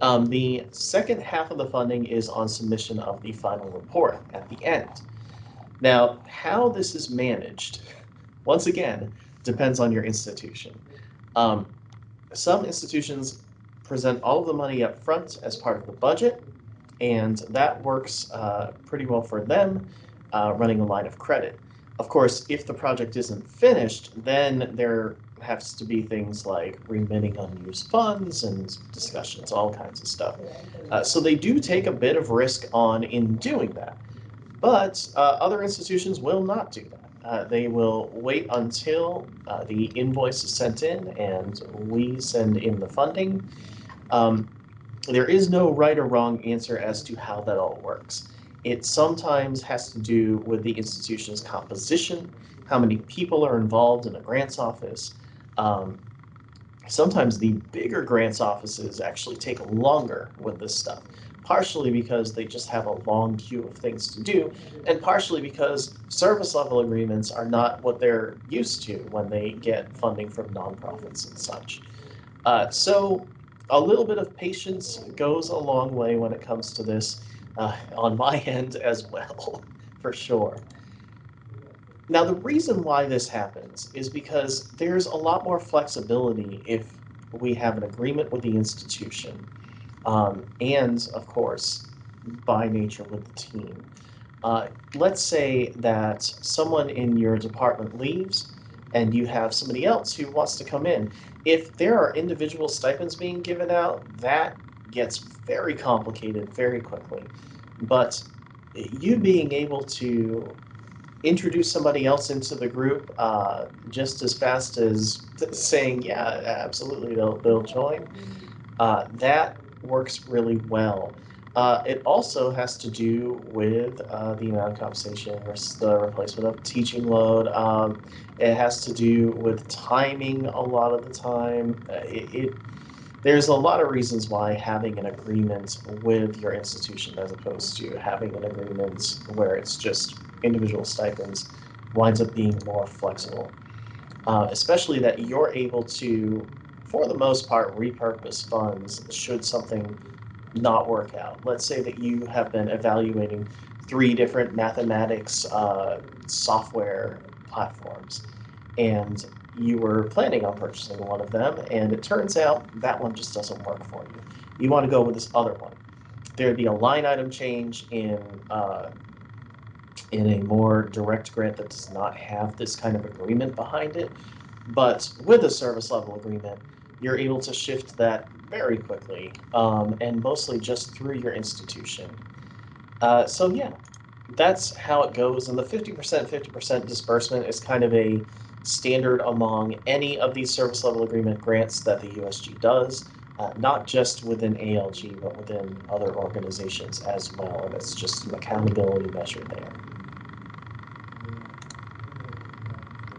Um, the second half of the funding is on submission of the final report at the end. Now, how this is managed, once again, depends on your institution. Um, some institutions present all of the money up front as part of the budget, and that works uh, pretty well for them uh, running a line of credit. Of course, if the project isn't finished, then there has to be things like remitting unused funds and discussions, all kinds of stuff. Uh, so they do take a bit of risk on in doing that. But uh, other institutions will not do that. Uh, they will wait until uh, the invoice is sent in and we send in the funding. Um, there is no right or wrong answer as to how that all works. It sometimes has to do with the institution's composition, how many people are involved in a grants office. Um, sometimes the bigger grants offices actually take longer with this stuff, partially because they just have a long queue of things to do, and partially because service level agreements are not what they're used to when they get funding from nonprofits and such. Uh, so a little bit of patience goes a long way when it comes to this uh, on my end as well, for sure. Now, the reason why this happens is because there's a lot more flexibility if we have an agreement with the institution, um, and of course, by nature with the team. Uh, let's say that someone in your department leaves and you have somebody else who wants to come in. If there are individual stipends being given out, that gets very complicated very quickly. But you being able to introduce somebody else into the group uh, just as fast as saying, yeah, absolutely, they'll, they'll join, uh, that works really well. Uh, it also has to do with uh, the amount of compensation versus the replacement of teaching load. Um, it has to do with timing a lot of the time. Uh, it, it, there's a lot of reasons why having an agreement with your institution as opposed to having an agreement where it's just individual stipends winds up being more flexible. Uh, especially that you're able to, for the most part, repurpose funds should something not work out. Let's say that you have been evaluating three different mathematics uh, software platforms and you were planning on purchasing one of them and it turns out that one just doesn't work for you. You want to go with this other one. There'd be a line item change in uh, in a more direct grant that does not have this kind of agreement behind it. But with a service level agreement, you're able to shift that very quickly um, and mostly just through your institution. Uh, so yeah, that's how it goes. And the 50% 50% disbursement is kind of a standard among any of these service level agreement grants that the USG does, uh, not just within ALG, but within other organizations as well. And it's just an accountability measure there.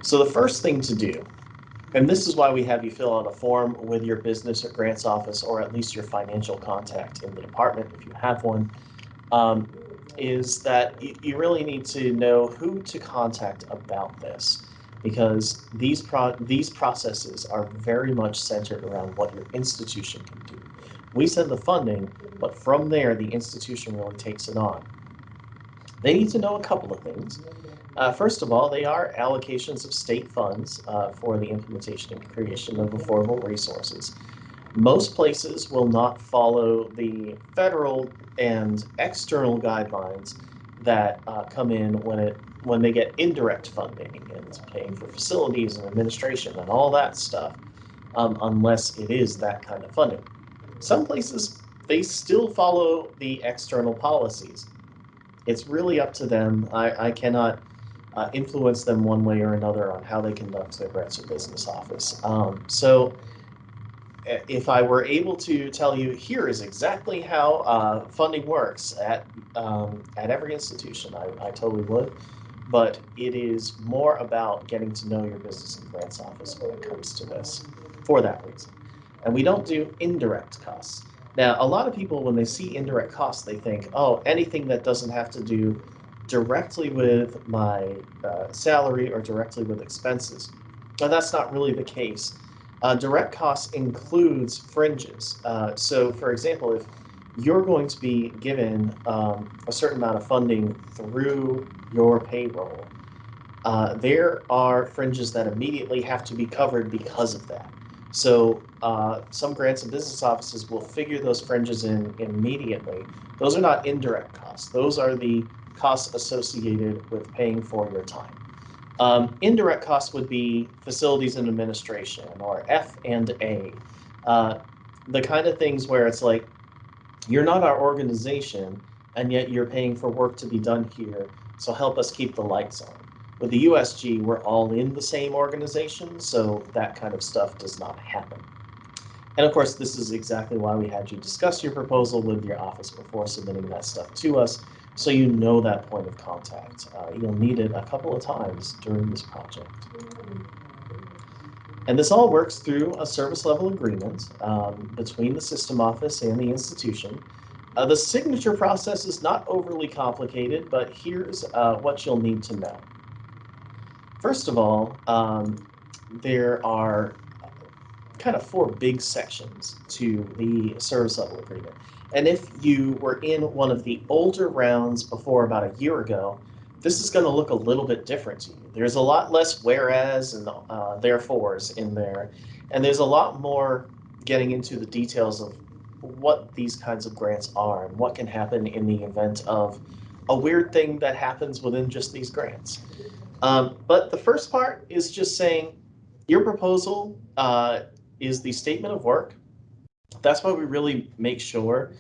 So the first thing to do, and this is why we have you fill out a form with your business or grants office, or at least your financial contact in the department if you have one, um, is that you, you really need to know who to contact about this because these pro these processes are very much centered around what your institution can do. We send the funding, but from there, the institution really takes it on. They need to know a couple of things. Uh, first of all, they are allocations of state funds uh, for the implementation and creation of affordable resources. Most places will not follow the federal and external guidelines that uh, come in when it when they get indirect funding and paying for facilities and administration and all that stuff, um, unless it is that kind of funding. Some places they still follow the external policies. It's really up to them. I, I cannot uh, influence them one way or another on how they conduct their grants or business office. Um, so if I were able to tell you here is exactly how uh, funding works at um, at every institution, I, I totally would. But it is more about getting to know your business and grants office when it comes to this for that reason. And we don't do indirect costs. Now, a lot of people, when they see indirect costs, they think, oh, anything that doesn't have to do directly with my uh, salary or directly with expenses. But that's not really the case. Uh, direct costs includes fringes. Uh, so for example, if you're going to be given um, a certain amount of funding through your payroll, uh, there are fringes that immediately have to be covered because of that. So uh, some grants and business offices will figure those fringes in immediately. Those are not indirect costs. Those are the costs associated with paying for your time. Um, indirect costs would be facilities and administration or F and A. Uh, the kind of things where it's like, you're not our organization and yet you're paying for work to be done here. So help us keep the lights on. With the USG, we're all in the same organization, so that kind of stuff does not happen. And of course, this is exactly why we had you discuss your proposal with your office before submitting that stuff to us, so you know that point of contact. Uh, you'll need it a couple of times during this project. And this all works through a service level agreement um, between the system office and the institution. Uh, the signature process is not overly complicated, but here's uh, what you'll need to know. First of all, um, there are kind of four big sections to the service level agreement. And if you were in one of the older rounds before about a year ago, this is going to look a little bit different to you. There's a lot less whereas and uh, therefores in there, and there's a lot more getting into the details of what these kinds of grants are and what can happen in the event of a weird thing that happens within just these grants. Um, but the first part is just saying your proposal uh, is the statement of work that's why we really make sure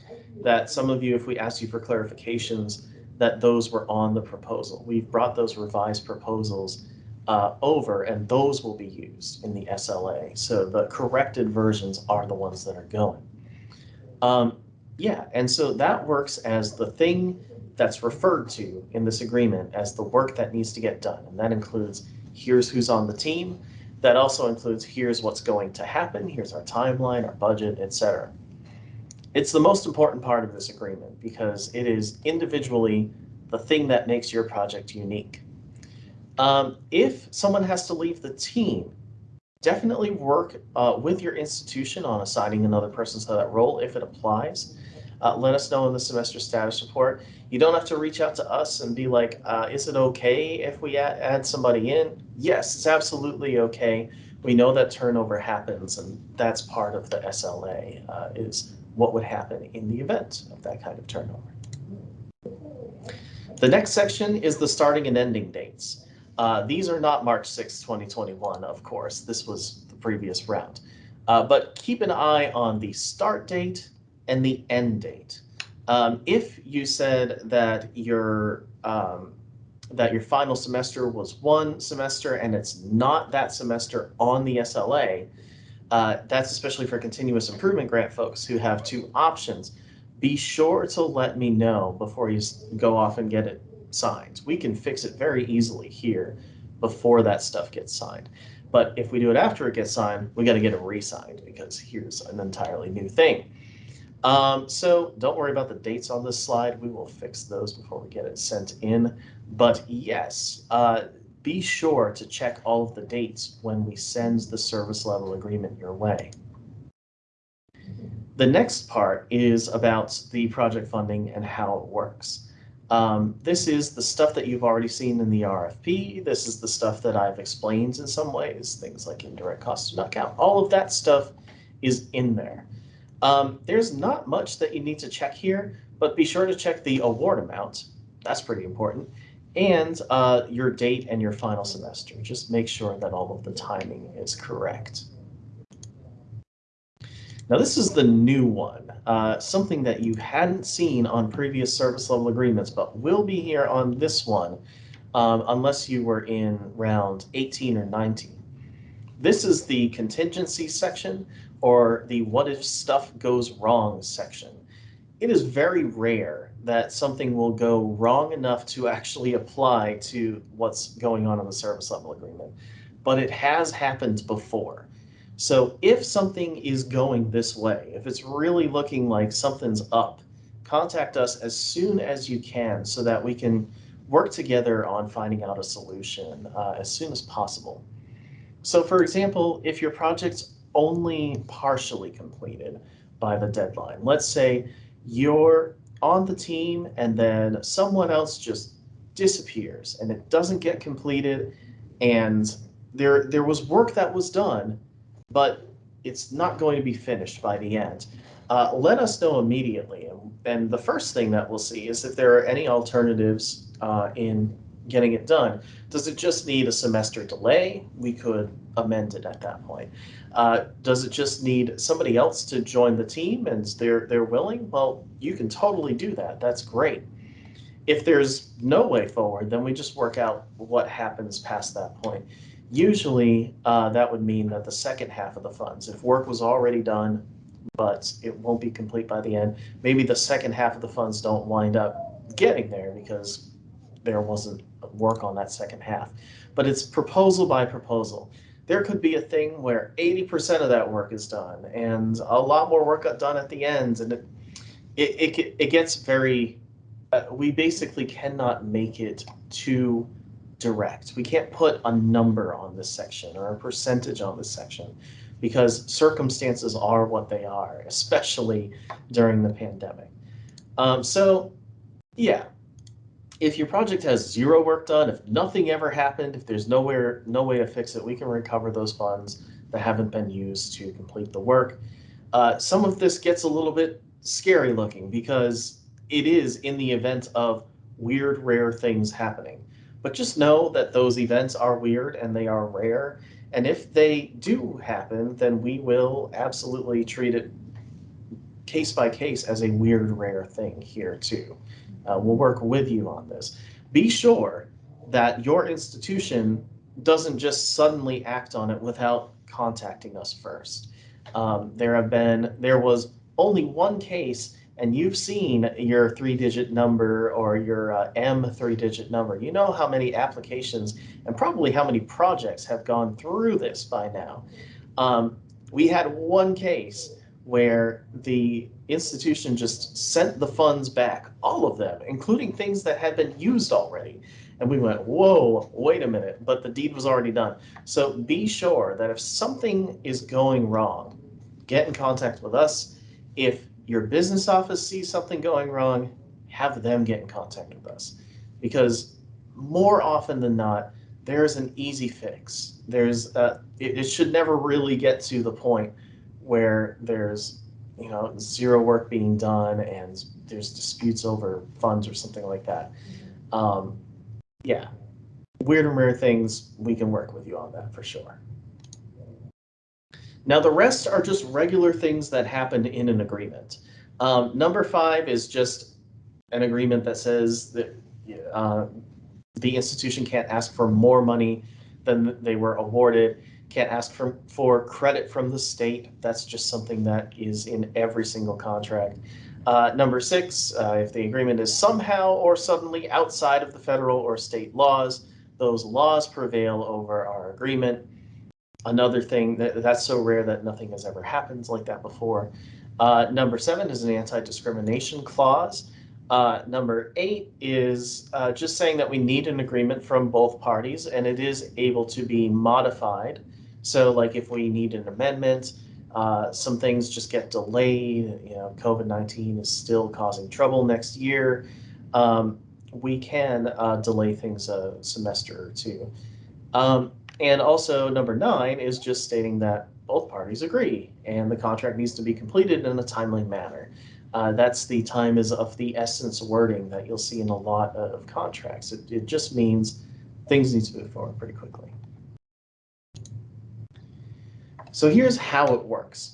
that some of you, if we ask you for clarifications, that those were on the proposal. We've brought those revised proposals uh, over and those will be used in the SLA. So the corrected versions are the ones that are going. Um, yeah, and so that works as the thing that's referred to in this agreement as the work that needs to get done. And that includes here's who's on the team, that also includes here's what's going to happen, here's our timeline, our budget, etc. It's the most important part of this agreement because it is individually the thing that makes your project unique. Um, if someone has to leave the team, definitely work uh, with your institution on assigning another person to that role if it applies. Uh, let us know in the semester status report. You don't have to reach out to us and be like, uh, is it okay if we add, add somebody in? Yes, it's absolutely okay. We know that turnover happens and that's part of the SLA uh, is what would happen in the event of that kind of turnover. The next section is the starting and ending dates. Uh, these are not March 6, 2021, of course. This was the previous round. Uh, but keep an eye on the start date and the end date. Um, if you said that your um, that your final semester was one semester and it's not that semester on the SLA, uh, that's especially for continuous improvement grant folks who have two options. Be sure to let me know before you go off and get it signed. We can fix it very easily here before that stuff gets signed. But if we do it after it gets signed, we got to get it re-signed because here's an entirely new thing. Um, so don't worry about the dates on this slide. We will fix those before we get it sent in. But yes, uh, be sure to check all of the dates when we send the service level agreement your way. The next part is about the project funding and how it works. Um, this is the stuff that you've already seen in the RFP. This is the stuff that I've explained in some ways, things like indirect costs do not count. All of that stuff is in there. Um, there's not much that you need to check here, but be sure to check the award amount. That's pretty important. And uh, your date and your final semester. Just make sure that all of the timing is correct. Now this is the new one, uh, something that you hadn't seen on previous service level agreements, but will be here on this one, um, unless you were in round 18 or 19. This is the contingency section or the what if stuff goes wrong section. It is very rare that something will go wrong enough to actually apply to what's going on in the service level agreement, but it has happened before. So if something is going this way, if it's really looking like something's up, contact us as soon as you can so that we can work together on finding out a solution uh, as soon as possible. So for example, if your project's only partially completed by the deadline, let's say you're on the team and then someone else just disappears and it doesn't get completed and there there was work that was done but it's not going to be finished by the end. Uh, let us know immediately. And, and, the first thing that we'll see is if there are any alternatives uh, in getting it done. Does it just need a semester delay? We could amend it at that point. Uh, does it just need somebody else to join the team and they're, they're willing? Well, you can totally do that. That's great. If there's no way forward, then we just work out what happens past that point. Usually, uh, that would mean that the second half of the funds, if work was already done, but it won't be complete by the end, maybe the second half of the funds don't wind up getting there because there wasn't work on that second half. But it's proposal by proposal. There could be a thing where 80% of that work is done and a lot more work got done at the end. And it, it, it, it gets very, uh, we basically cannot make it too direct. We can't put a number on this section or a percentage on this section because circumstances are what they are, especially during the pandemic. Um, so yeah, if your project has zero work done, if nothing ever happened, if there's nowhere, no way to fix it, we can recover those funds that haven't been used to complete the work. Uh, some of this gets a little bit scary looking because it is in the event of weird, rare things happening. But just know that those events are weird and they are rare. And if they do happen, then we will absolutely treat it case by case as a weird, rare thing here too. Uh, we'll work with you on this. Be sure that your institution doesn't just suddenly act on it without contacting us first. Um, there have been, there was only one case and you've seen your three digit number or your uh, M three digit number, you know how many applications and probably how many projects have gone through this by now. Um, we had one case where the institution just sent the funds back, all of them, including things that had been used already. And we went, whoa, wait a minute, but the deed was already done. So be sure that if something is going wrong, get in contact with us. If your business office sees something going wrong, have them get in contact with us. Because more often than not, there's an easy fix. There's a, it, it should never really get to the point where there's you know zero work being done and there's disputes over funds or something like that. Um, yeah, weird and rare things, we can work with you on that for sure. Now the rest are just regular things that happen in an agreement. Um, number five is just an agreement that says that uh, the institution can't ask for more money than they were awarded, can't ask for, for credit from the state. That's just something that is in every single contract. Uh, number six, uh, if the agreement is somehow or suddenly outside of the federal or state laws, those laws prevail over our agreement. Another thing that that's so rare that nothing has ever happened like that before. Uh, number seven is an anti-discrimination clause. Uh, number eight is uh, just saying that we need an agreement from both parties and it is able to be modified. So like if we need an amendment, uh, some things just get delayed, you know, COVID-19 is still causing trouble next year. Um, we can uh, delay things a semester or two. Um, and also number nine is just stating that both parties agree and the contract needs to be completed in a timely manner. Uh, that's the time is of the essence wording that you'll see in a lot of contracts. It, it just means things need to move forward pretty quickly. So here's how it works.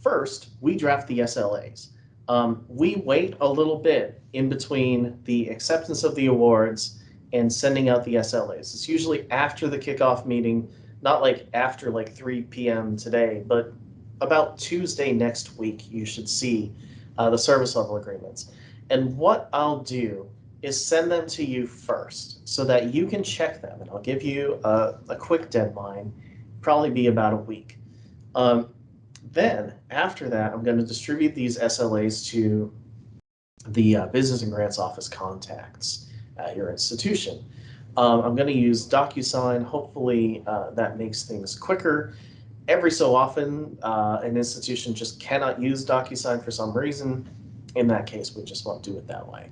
First, we draft the SLAs. Um, we wait a little bit in between the acceptance of the awards and sending out the SLAs. It's usually after the kickoff meeting, not like after like 3 p.m. today, but about Tuesday next week, you should see uh, the service level agreements. And what I'll do is send them to you first so that you can check them. And I'll give you a, a quick deadline, probably be about a week. Um, then after that, I'm going to distribute these SLAs to the uh, Business and Grants Office contacts at your institution. Um, I'm going to use DocuSign. Hopefully uh, that makes things quicker. Every so often, uh, an institution just cannot use DocuSign for some reason. In that case, we just won't do it that way.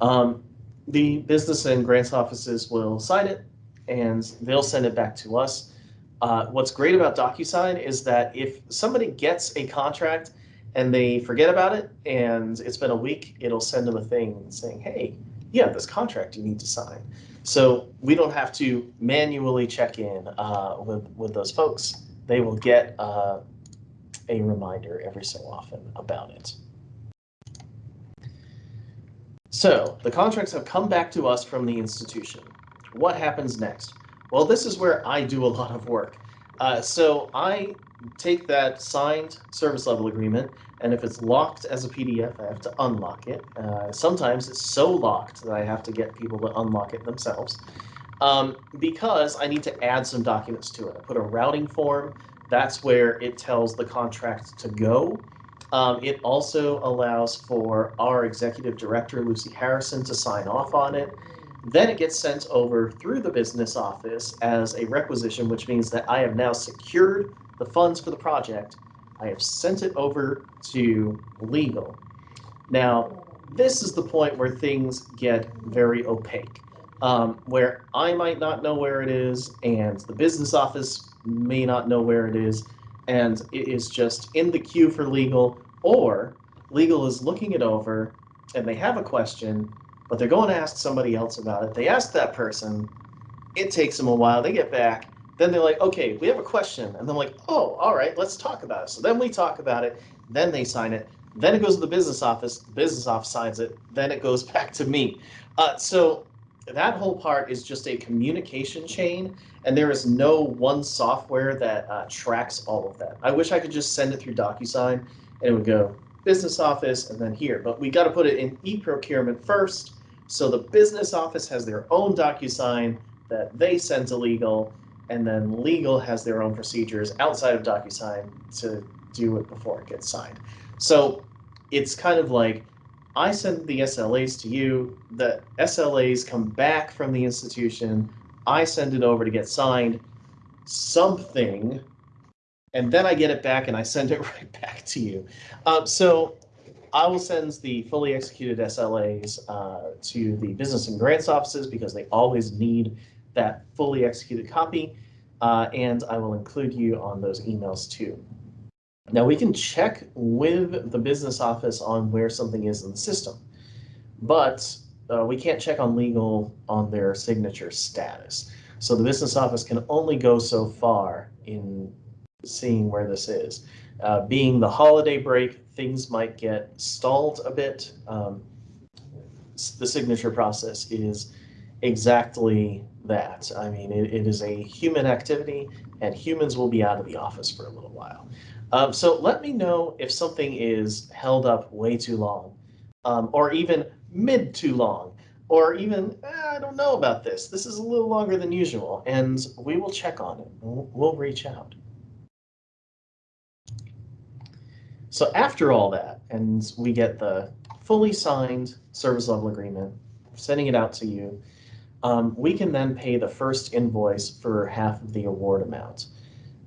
Um, the business and grants offices will sign it and they'll send it back to us. Uh, what's great about DocuSign is that if somebody gets a contract and they forget about it and it's been a week, it'll send them a thing saying, hey, you have this contract you need to sign. So we don't have to manually check in uh, with, with those folks. They will get uh, a reminder every so often about it. So the contracts have come back to us from the institution. What happens next? Well, this is where I do a lot of work. Uh, so I take that signed service level agreement, and if it's locked as a PDF, I have to unlock it. Uh, sometimes it's so locked that I have to get people to unlock it themselves um, because I need to add some documents to it. I put a routing form. That's where it tells the contract to go. Um, it also allows for our executive director, Lucy Harrison, to sign off on it. Then it gets sent over through the business office as a requisition, which means that I have now secured the funds for the project. I have sent it over to legal. Now, this is the point where things get very opaque, um, where I might not know where it is, and the business office may not know where it is, and it is just in the queue for legal, or legal is looking it over and they have a question but they're going to ask somebody else about it. They ask that person, it takes them a while, they get back, then they're like, okay, we have a question. And I'm like, oh, all right, let's talk about it. So then we talk about it, then they sign it, then it goes to the business office, the business office signs it, then it goes back to me. Uh, so that whole part is just a communication chain, and there is no one software that uh, tracks all of that. I wish I could just send it through DocuSign and it would go business office and then here, but we got to put it in e-procurement first so the business office has their own DocuSign that they send to legal, and then legal has their own procedures outside of DocuSign to do it before it gets signed. So it's kind of like I send the SLAs to you, the SLAs come back from the institution, I send it over to get signed, something, and then I get it back and I send it right back to you. Uh, so I will send the fully executed SLAs uh, to the business and grants offices because they always need that fully executed copy. Uh, and I will include you on those emails too. Now we can check with the business office on where something is in the system, but uh, we can't check on legal on their signature status. So the business office can only go so far in seeing where this is. Uh, being the holiday break, things might get stalled a bit. Um, the signature process is exactly that. I mean, it, it is a human activity and humans will be out of the office for a little while. Um, so let me know if something is held up way too long um, or even mid too long or even, eh, I don't know about this. This is a little longer than usual and we will check on it. We'll, we'll reach out. So after all that, and we get the fully signed service level agreement, sending it out to you, um, we can then pay the first invoice for half of the award amount.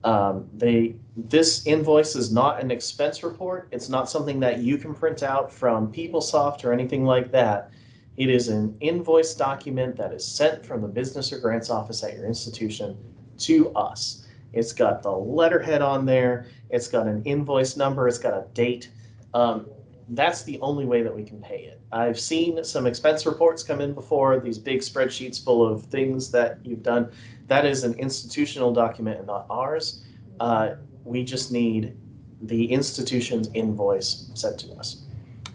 Um, they this invoice is not an expense report. It's not something that you can print out from PeopleSoft or anything like that. It is an invoice document that is sent from the business or grants office at your institution to us. It's got the letterhead on there. It's got an invoice number. It's got a date. Um, that's the only way that we can pay it. I've seen some expense reports come in before, these big spreadsheets full of things that you've done. That is an institutional document and not ours. Uh, we just need the institution's invoice sent to us.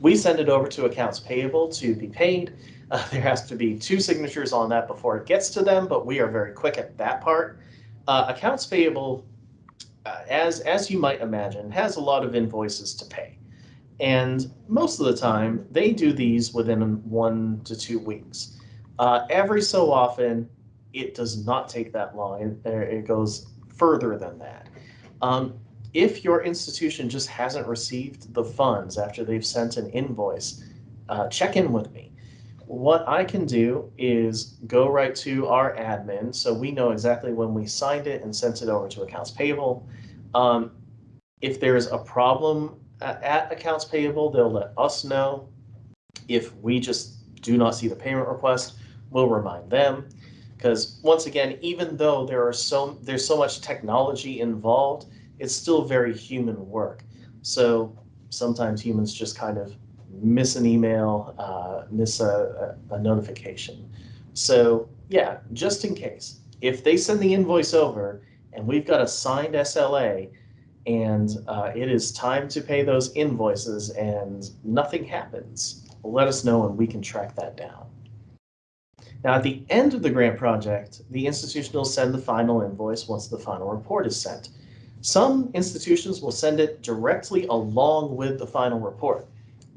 We send it over to accounts payable to be paid. Uh, there has to be two signatures on that before it gets to them, but we are very quick at that part. Uh, accounts payable, uh, as, as you might imagine, has a lot of invoices to pay. And most of the time, they do these within one to two weeks. Uh, every so often, it does not take that long. It, it goes further than that. Um, if your institution just hasn't received the funds after they've sent an invoice, uh, check in with me. What I can do is go right to our admin so we know exactly when we signed it and sent it over to accounts payable. Um, if there's a problem at accounts payable, they'll let us know. If we just do not see the payment request, we'll remind them. Because once again, even though there are so there's so much technology involved, it's still very human work. So sometimes humans just kind of miss an email, uh, miss a, a, notification. So yeah, just in case, if they send the invoice over and we've got a signed SLA, and uh, it is time to pay those invoices and nothing happens, let us know and we can track that down. Now, at the end of the grant project, the institution will send the final invoice once the final report is sent. Some institutions will send it directly along with the final report.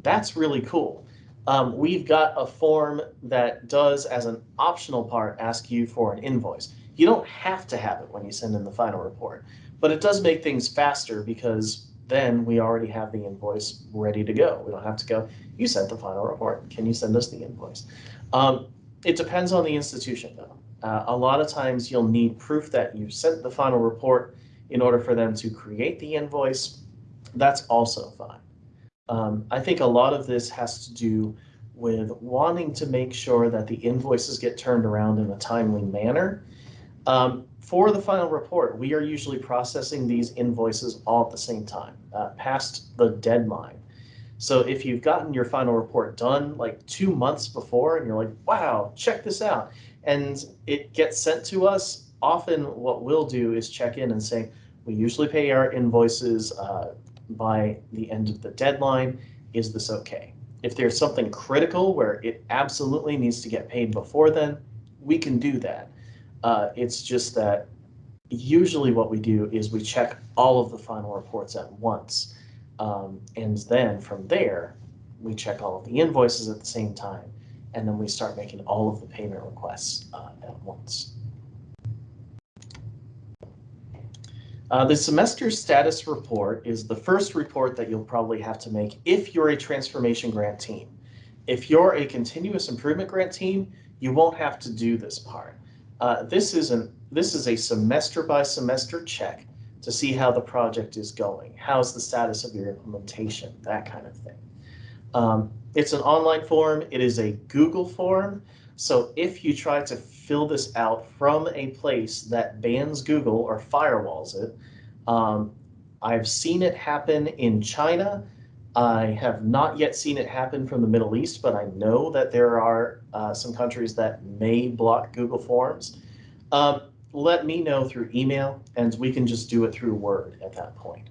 That's really cool. Um, we've got a form that does, as an optional part, ask you for an invoice. You don't have to have it when you send in the final report, but it does make things faster because then we already have the invoice ready to go. We don't have to go, you sent the final report. Can you send us the invoice? Um, it depends on the institution though. Uh, a lot of times you'll need proof that you sent the final report in order for them to create the invoice. That's also fine. Um, I think a lot of this has to do with wanting to make sure that the invoices get turned around in a timely manner. Um, for the final report, we are usually processing these invoices all at the same time, uh, past the deadline. So if you've gotten your final report done like two months before and you're like, wow, check this out, and it gets sent to us, often what we'll do is check in and say, we usually pay our invoices uh, by the end of the deadline. Is this okay? If there's something critical where it absolutely needs to get paid before then, we can do that. Uh, it's just that usually what we do is we check all of the final reports at once. Um, and then from there, we check all of the invoices at the same time. And then we start making all of the payment requests uh, at once. Uh, the semester status report is the first report that you'll probably have to make if you're a transformation grant team. If you're a continuous improvement grant team, you won't have to do this part. Uh, this is an this is a semester by semester check to see how the project is going. How's the status of your implementation? That kind of thing. Um, it's an online form. It is a Google form. So if you try to fill this out from a place that bans Google or firewalls it, um, I've seen it happen in China. I have not yet seen it happen from the Middle East, but I know that there are uh, some countries that may block Google Forms. Um, let me know through email, and we can just do it through Word at that point.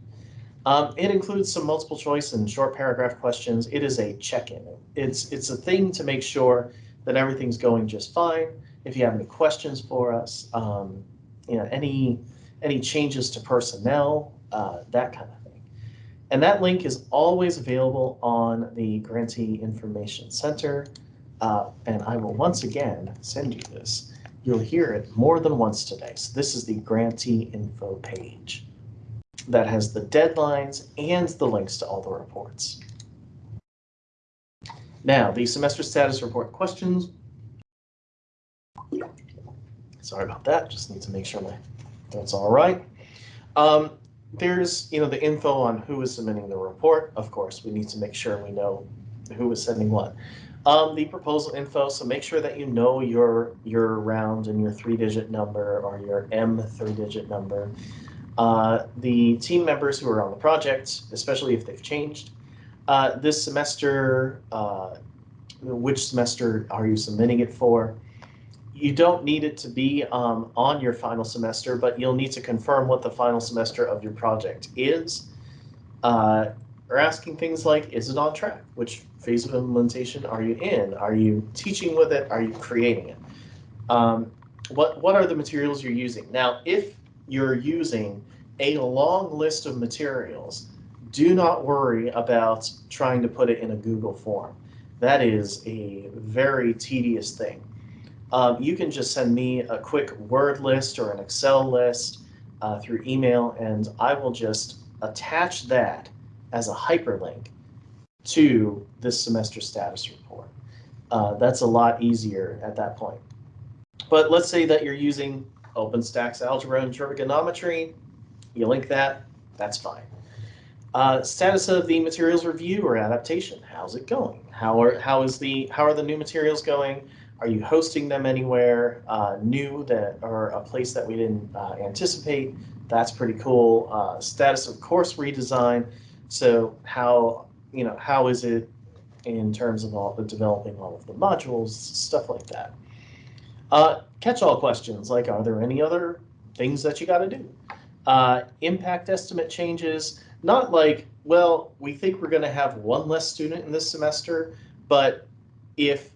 Um, it includes some multiple choice and short paragraph questions. It is a check-in. It's, it's a thing to make sure that everything's going just fine. If you have any questions for us, um, you know, any any changes to personnel, uh, that kind of thing. And that link is always available on the Grantee Information Center. Uh, and I will once again send you this. You'll hear it more than once today. So this is the Grantee Info page that has the deadlines and the links to all the reports. Now, the semester status report questions. Sorry about that, just need to make sure my that's all right. Um, there's, you know, the info on who is submitting the report. Of course, we need to make sure we know who is sending what. Um, the proposal info, so make sure that you know your your round and your three-digit number or your M three-digit number. Uh, the team members who are on the project, especially if they've changed. Uh, this semester, uh, which semester are you submitting it for? You don't need it to be um, on your final semester, but you'll need to confirm what the final semester of your project is. Uh, or asking things like, is it on track? Which phase of implementation are you in? Are you teaching with it? Are you creating it? Um, what, what are the materials you're using? Now, if you're using a long list of materials, do not worry about trying to put it in a Google form. That is a very tedious thing. Um, you can just send me a quick Word list or an Excel list uh, through email, and I will just attach that as a hyperlink to this semester status report. Uh, that's a lot easier at that point. But let's say that you're using OpenStax algebra and trigonometry. You link that, that's fine. Uh, status of the materials review or adaptation. How's it going? How are how is the how are the new materials going? Are you hosting them anywhere uh, new that or a place that we didn't uh, anticipate? That's pretty cool. Uh, status of course redesign. So how you know how is it in terms of all the developing all of the modules, stuff like that. Uh, catch-all questions like are there any other things that you got to do? Uh, impact estimate changes, not like well we think we're going to have one less student in this semester, but if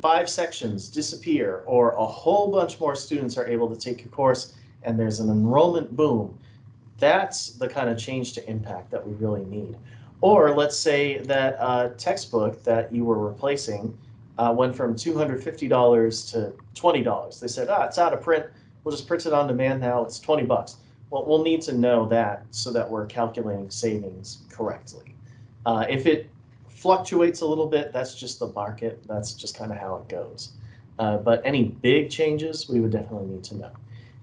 five sections disappear or a whole bunch more students are able to take your course and there's an enrollment boom, that's the kind of change to impact that we really need. Or let's say that a textbook that you were replacing uh, went from $250 to $20. They said, ah, it's out of print. We'll just print it on demand now. It's 20 bucks. Well, we'll need to know that so that we're calculating savings correctly. Uh, if it fluctuates a little bit, that's just the market. That's just kind of how it goes. Uh, but any big changes, we would definitely need to know.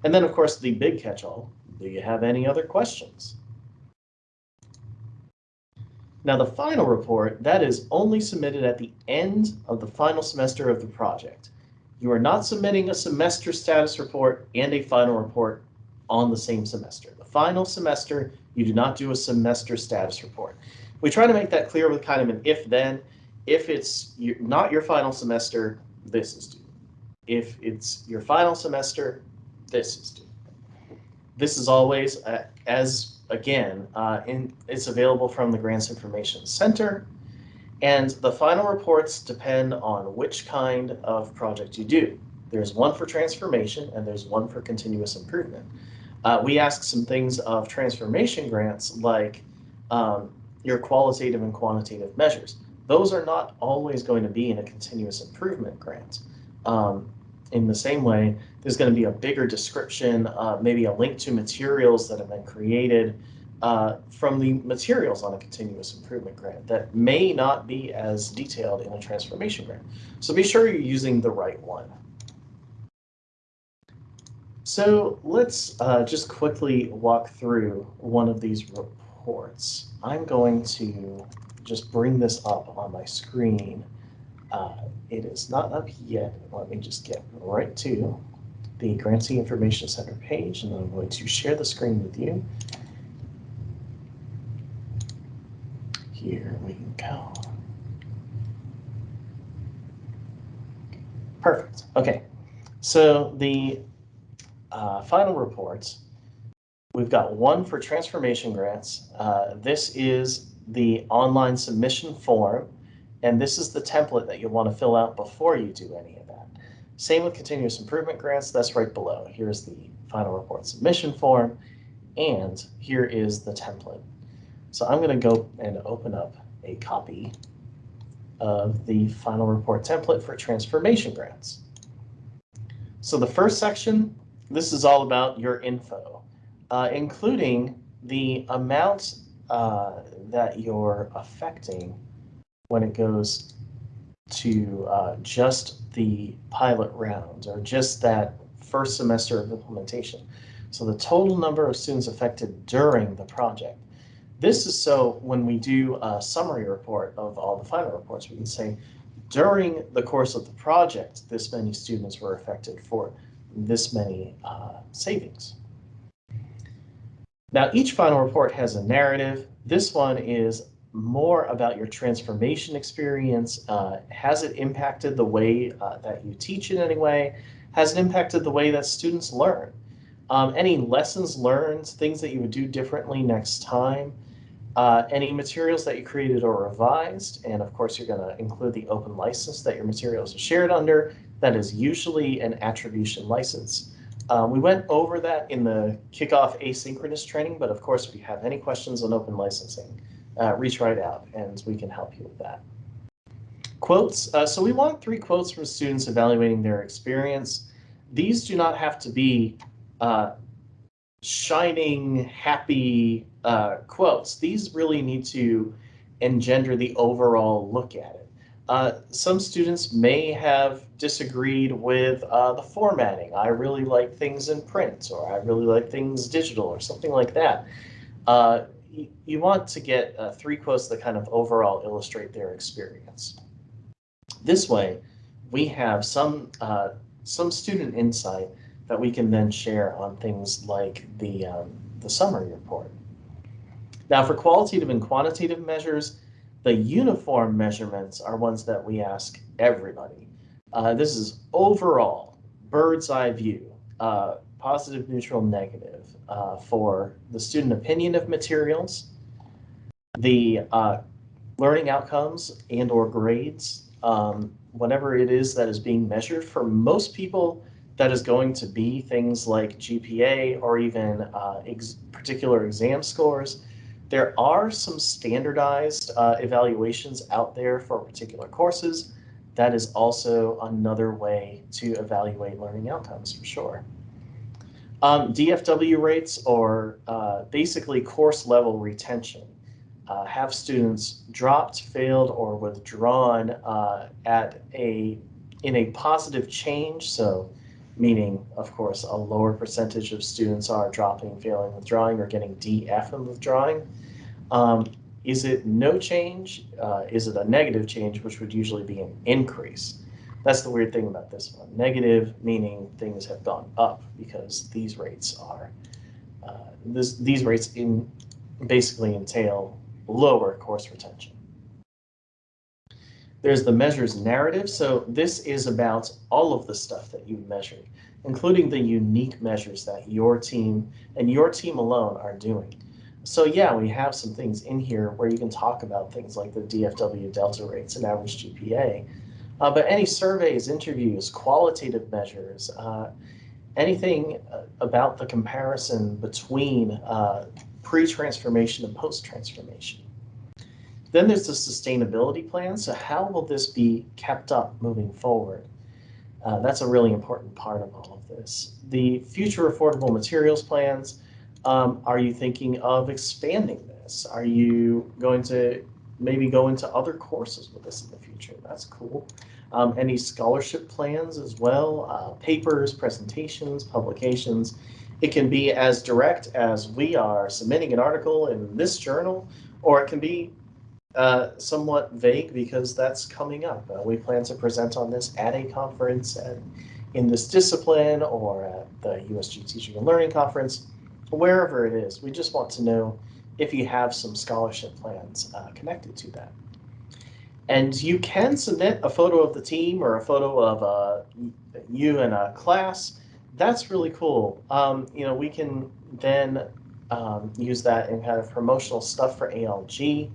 And then, of course, the big catch-all. Do you have any other questions? Now, the final report, that is only submitted at the end of the final semester of the project. You are not submitting a semester status report and a final report on the same semester. The final semester, you do not do a semester status report. We try to make that clear with kind of an if-then. If it's not your final semester, this is due. If it's your final semester, this is due. This is always, uh, as again, uh, in, it's available from the Grants Information Center. And the final reports depend on which kind of project you do. There's one for transformation and there's one for continuous improvement. Uh, we ask some things of transformation grants like um, your qualitative and quantitative measures. Those are not always going to be in a continuous improvement grant. Um, in the same way, there's going to be a bigger description, uh, maybe a link to materials that have been created uh, from the materials on a continuous improvement grant that may not be as detailed in a transformation grant. So be sure you're using the right one. So let's uh, just quickly walk through one of these reports. I'm going to just bring this up on my screen. Uh, it is not up yet. Let me just get right to the Grantee Information Center page, and I'm going to share the screen with you. Here we go. Perfect. Okay. So the uh, final reports, we've got one for transformation grants. Uh, this is the online submission form And this is the template that you'll want to fill out before you do any of that. Same with continuous improvement grants, that's right below. Here's the final report submission form, and here is the template. So I'm going to go and open up a copy of the final report template for transformation grants. So the first section, this is all about your info, uh, including the amount uh, that you're affecting when it goes to uh, just the pilot round or just that first semester of implementation. So the total number of students affected during the project. This is so when we do a summary report of all the final reports, we can say during the course of the project, this many students were affected for this many uh, savings. Now, each final report has a narrative. This one is more about your transformation experience. Uh, has it impacted the way uh, that you teach in any way? Has it impacted the way that students learn? Um, any lessons learned, things that you would do differently next time? Uh, any materials that you created or revised, and of course you're going to include the open license that your materials are shared under. That is usually an attribution license. Um, we went over that in the kickoff asynchronous training, but of course, if you have any questions on open licensing, uh, reach right out and we can help you with that. Quotes. Uh, so we want three quotes from students evaluating their experience. These do not have to be uh, shining, happy uh, quotes. These really need to engender the overall look at it. Uh, some students may have disagreed with uh, the formatting. I really like things in print, or I really like things digital, or something like that. Uh, you, want to get uh, three quotes that kind of overall illustrate their experience. This way, we have some uh, some student insight that we can then share on things like the um, the summary report. Now, for qualitative and quantitative measures, the uniform measurements are ones that we ask everybody. Uh, this is overall bird's eye view, uh, positive, neutral, negative uh, for the student opinion of materials, the uh, learning outcomes and or grades, um, whatever it is that is being measured. For most people, that is going to be things like GPA or even uh, ex particular exam scores. There are some standardized uh, evaluations out there for particular courses. That is also another way to evaluate learning outcomes for sure. Um, DFW rates or uh, basically course level retention. Uh, have students dropped, failed, or withdrawn uh, at a in a positive change. So meaning, of course, a lower percentage of students are dropping, failing, withdrawing, or getting DF and withdrawing. Um, is it no change? Uh, is it a negative change, which would usually be an increase? That's the weird thing about this one. Negative meaning things have gone up because these rates are, uh, this, these rates in basically entail lower course retention. There's the measures narrative. So this is about all of the stuff that you measured, including the unique measures that your team and your team alone are doing. So yeah, we have some things in here where you can talk about things like the DFW delta rates and average GPA, uh, but any surveys, interviews, qualitative measures, uh, anything uh, about the comparison between uh, pre-transformation and post-transformation. Then there's the sustainability plan. So how will this be kept up moving forward? Uh, that's a really important part of all of this. The future affordable materials plans, um, are you thinking of expanding this? Are you going to maybe go into other courses with this in the future? That's cool. Um, any scholarship plans as well, uh, papers, presentations, publications. It can be as direct as we are submitting an article in this journal, or it can be uh, somewhat vague because that's coming up. Uh, we plan to present on this at a conference and in this discipline or at the USG Teaching and Learning Conference, wherever it is. We just want to know if you have some scholarship plans uh, connected to that. And you can submit a photo of the team or a photo of uh, you in a class. That's really cool. Um, you know, we can then um, use that in kind of promotional stuff for ALG.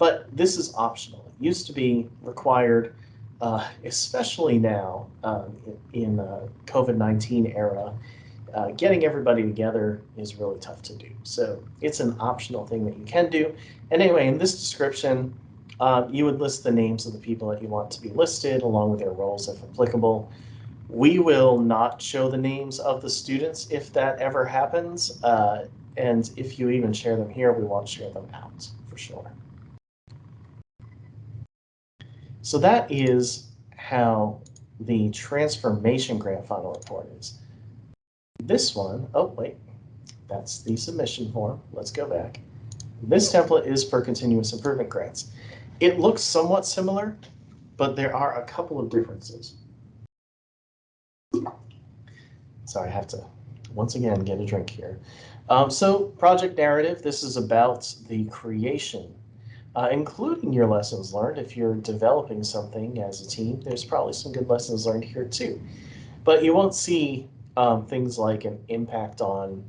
But this is optional. It used to be required, uh, especially now um, in the COVID-19 era. Uh, getting everybody together is really tough to do. So it's an optional thing that you can do. And anyway, in this description, uh, you would list the names of the people that you want to be listed along with their roles if applicable. We will not show the names of the students if that ever happens. Uh, and if you even share them here, we won't share them out for sure. So that is how the transformation grant final report is. This one, oh wait, that's the submission form. Let's go back. This template is for continuous improvement grants. It looks somewhat similar, but there are a couple of differences. Sorry, I have to once again get a drink here. Um, so project narrative, this is about the creation, uh, including your lessons learned. If you're developing something as a team, there's probably some good lessons learned here too. But you won't see um, things like an impact on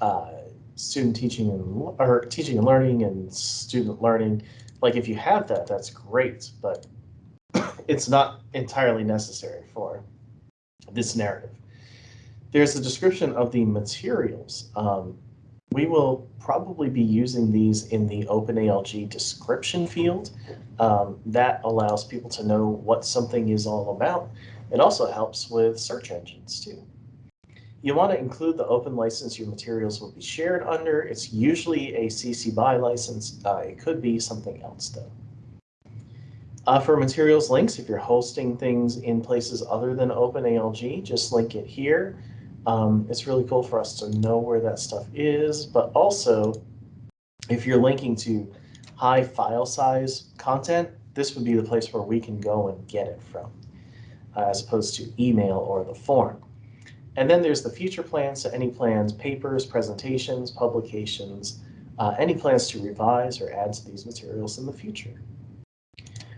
uh, student teaching and or teaching and learning and student learning. Like if you have that, that's great, but it's not entirely necessary for this narrative. There's a description of the materials. Um, we will probably be using these in the OpenALG description field. Um, that allows people to know what something is all about. It also helps with search engines too. You want to include the open license your materials will be shared under. It's usually a CC BY license. Uh, it could be something else though. Uh, for materials links, if you're hosting things in places other than OpenALG, just link it here. Um, it's really cool for us to know where that stuff is, but also if you're linking to high file size content, this would be the place where we can go and get it from, uh, as opposed to email or the form. And then there's the future plans, so any plans, papers, presentations, publications, uh, any plans to revise or add to these materials in the future.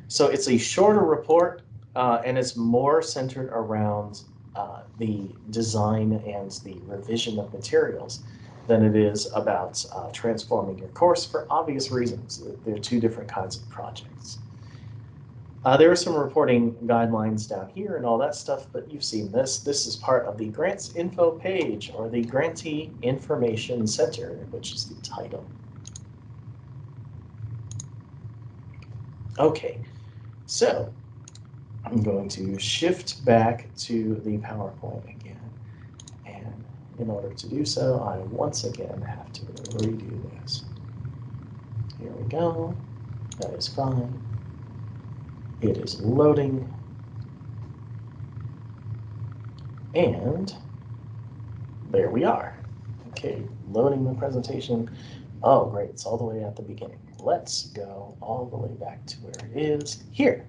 So it's a shorter report uh, and it's more centered around uh, the design and the revision of materials than it is about uh, transforming your course for obvious reasons. They're two different kinds of projects. Uh, there are some reporting guidelines down here and all that stuff, but you've seen this. This is part of the grants info page or the grantee information center, which is the title. Okay, so I'm going to shift back to the PowerPoint again. And in order to do so, I once again have to redo this. Here we go. That is fine. It is loading. And there we are. Okay, loading the presentation. Oh, great, it's all the way at the beginning. Let's go all the way back to where it is here.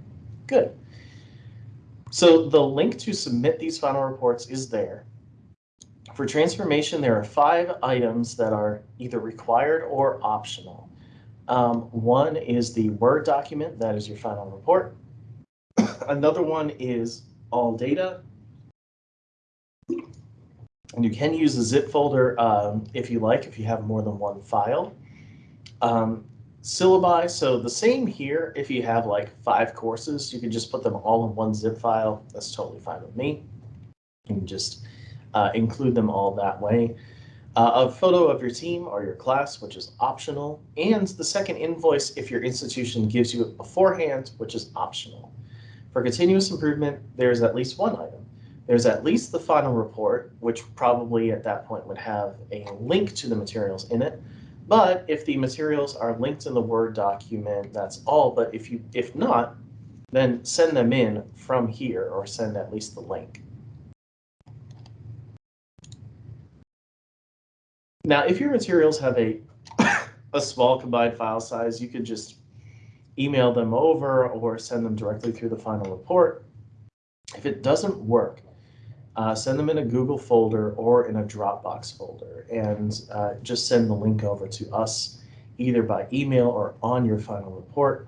Good. So the link to submit these final reports is there. For transformation, there are five items that are either required or optional. Um, one is the Word document, that is your final report. Another one is all data. And you can use the zip folder um, if you like, if you have more than one file. Um, syllabi, so the same here, if you have like five courses, you can just put them all in one zip file. That's totally fine with me. You can just uh, include them all that way. Uh, a photo of your team or your class, which is optional, and the second invoice if your institution gives you it beforehand, which is optional. For continuous improvement, there's at least one item. There's at least the final report, which probably at that point would have a link to the materials in it. But if the materials are linked in the Word document, that's all. But if you if not, then send them in from here or send at least the link. Now, if your materials have a, a small combined file size, you could just email them over or send them directly through the final report. If it doesn't work, uh, send them in a Google folder or in a Dropbox folder and uh, just send the link over to us either by email or on your final report.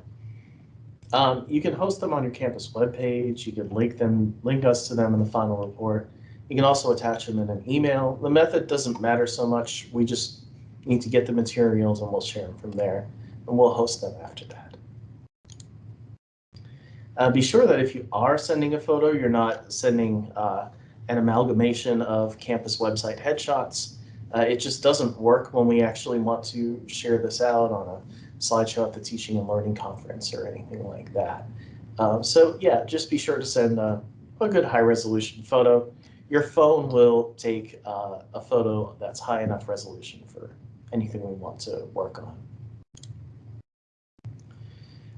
Um, you can host them on your campus webpage. You can link them, link us to them in the final report. You can also attach them in an email. The method doesn't matter so much. We just need to get the materials and we'll share them from there and we'll host them after that. Uh, be sure that if you are sending a photo, you're not sending uh, an amalgamation of campus website headshots. Uh, it just doesn't work when we actually want to share this out on a slideshow at the Teaching and Learning Conference or anything like that. Um, so yeah, just be sure to send a, a good high resolution photo. Your phone will take uh, a photo that's high enough resolution for anything we want to work on.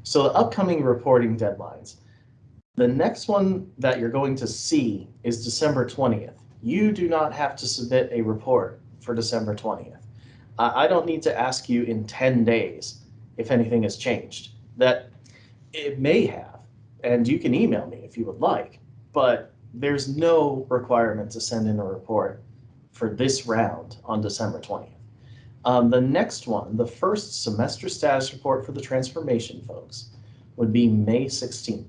So the upcoming reporting deadlines. The next one that you're going to see is December 20th. You do not have to submit a report for December 20th. I don't need to ask you in 10 days if anything has changed. That it may have, and you can email me if you would like, but there's no requirement to send in a report for this round on December 20th. Um, the next one, the first semester status report for the transformation folks, would be May 16th.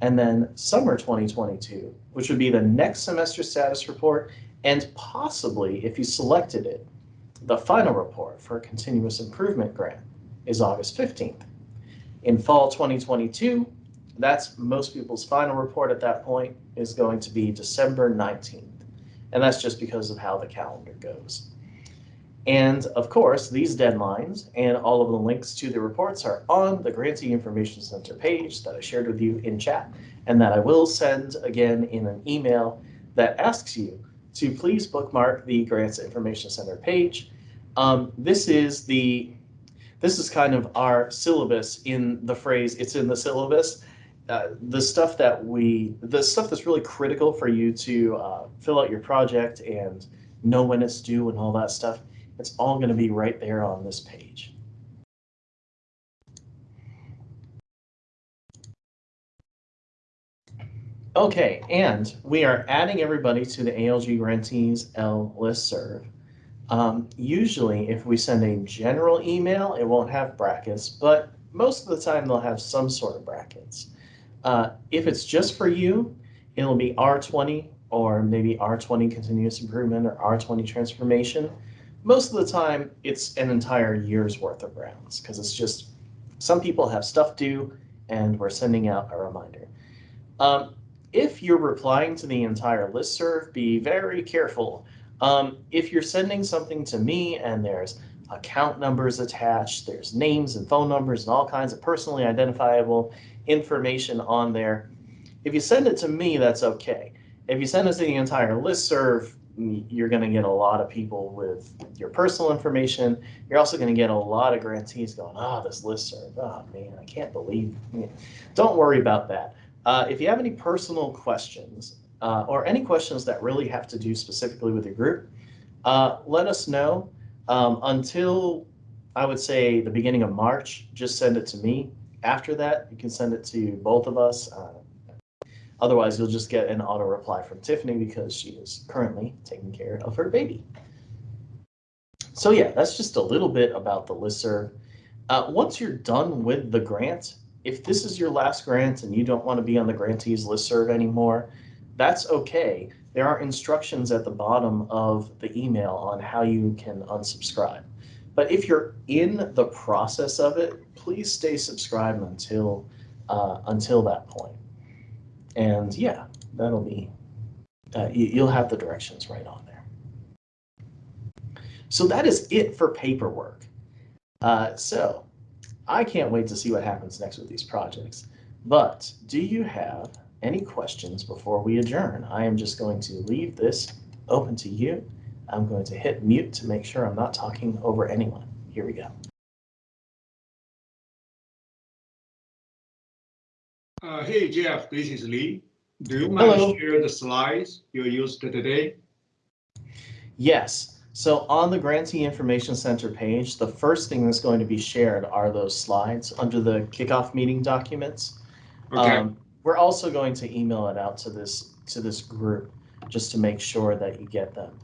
And then summer 2022, which would be the next semester status report, and possibly, if you selected it, the final report for a continuous improvement grant is August 15th. In fall 2022, that's most people's final report at that point is going to be December 19th. And that's just because of how the calendar goes. And of course, these deadlines and all of the links to the reports are on the Grantee Information Center page that I shared with you in chat and that I will send again in an email that asks you to please bookmark the Grants Information Center page. Um, this is the this is kind of our syllabus in the phrase it's in the syllabus. Uh, the stuff that we the stuff that's really critical for you to uh, fill out your project and know when it's due and all that stuff it's all going to be right there on this page. Okay, and we are adding everybody to the ALG Grantees L listserv. Um, usually, if we send a general email, it won't have brackets, but most of the time they'll have some sort of brackets. Uh, if it's just for you, it'll be R20 or maybe R20 continuous improvement or R20 transformation most of the time it's an entire year's worth of rounds because it's just some people have stuff due and we're sending out a reminder. Um, if you're replying to the entire listserv, be very careful. Um, if you're sending something to me and there's account numbers attached, there's names and phone numbers and all kinds of personally identifiable information on there. If you send it to me, that's okay. If you send it to the entire listserv, you're going to get a lot of people with your personal information. You're also going to get a lot of grantees going, oh, this listserv, oh man, I can't believe. Don't worry about that. Uh, if you have any personal questions uh, or any questions that really have to do specifically with your group, uh, let us know. Um, until I would say the beginning of March, just send it to me. After that, you can send it to both of us. Otherwise, you'll just get an auto reply from Tiffany because she is currently taking care of her baby. So yeah, that's just a little bit about the listserv. Uh, once you're done with the grant, if this is your last grant and you don't want to be on the grantees listserv anymore, that's okay. There are instructions at the bottom of the email on how you can unsubscribe. But if you're in the process of it, please stay subscribed until uh, until that point. And yeah, that'll be, uh, you'll have the directions right on there. So that is it for paperwork. Uh, so I can't wait to see what happens next with these projects. But do you have any questions before we adjourn? I am just going to leave this open to you. I'm going to hit mute to make sure I'm not talking over anyone. Here we go. Uh, hey, Jeff, this is Lee. Do you mind Hello. share the slides you used today? Yes. So on the Grantee Information Center page, the first thing that's going to be shared are those slides under the kickoff meeting documents. Okay. Um, we're also going to email it out to this to this group just to make sure that you get them.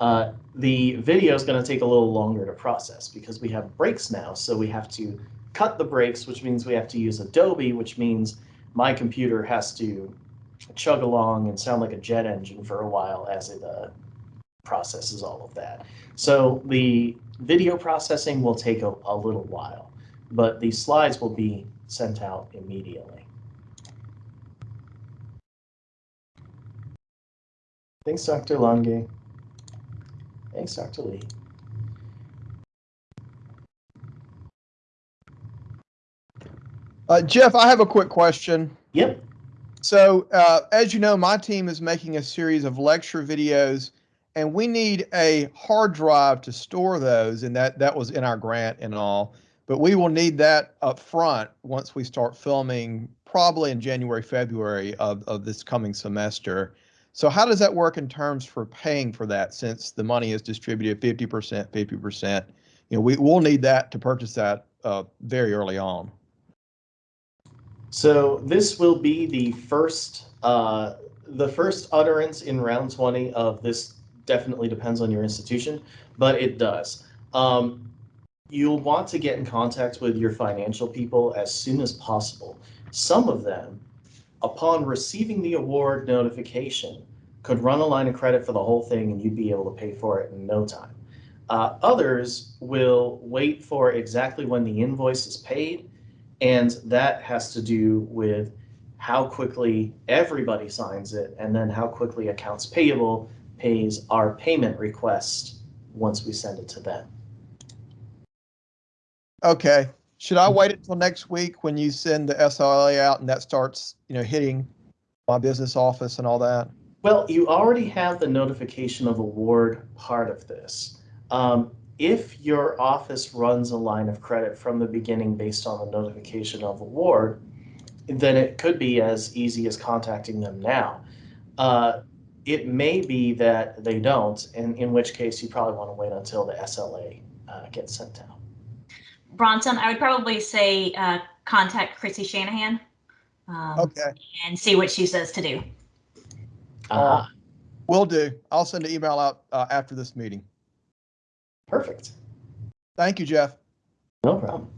Uh, the video is going to take a little longer to process because we have breaks now. So we have to cut the breaks, which means we have to use Adobe, which means my computer has to chug along and sound like a jet engine for a while as it uh, processes all of that. So the video processing will take a, a little while, but the slides will be sent out immediately. Thanks, Dr. Lange. Thanks, Dr. Lee. Uh, Jeff, I have a quick question. Yep. So, uh, as you know, my team is making a series of lecture videos, and we need a hard drive to store those, and that that was in our grant and all. But we will need that up front once we start filming, probably in January, February of, of this coming semester. So, how does that work in terms for paying for that? Since the money is distributed 50%, 50%, you know, we will need that to purchase that uh, very early on. So this will be the first, uh, the first utterance in round 20 of this definitely depends on your institution, but it does. Um, you'll want to get in contact with your financial people as soon as possible. Some of them, upon receiving the award notification, could run a line of credit for the whole thing and you'd be able to pay for it in no time. Uh, others will wait for exactly when the invoice is paid and that has to do with how quickly everybody signs it and then how quickly accounts payable pays our payment request once we send it to them. Okay. Should I wait until next week when you send the SLA out and that starts, you know, hitting my business office and all that? Well, you already have the notification of award part of this. Um, if your office runs a line of credit from the beginning based on the notification of award, then it could be as easy as contacting them now. Uh, it may be that they don't, and in which case you probably want to wait until the SLA uh, gets sent out. Bronson, I would probably say uh, contact Chrissy Shanahan um, Okay. and see what she says to do. Uh, Will do. I'll send an email out uh, after this meeting. Perfect. Thank you, Jeff. No problem.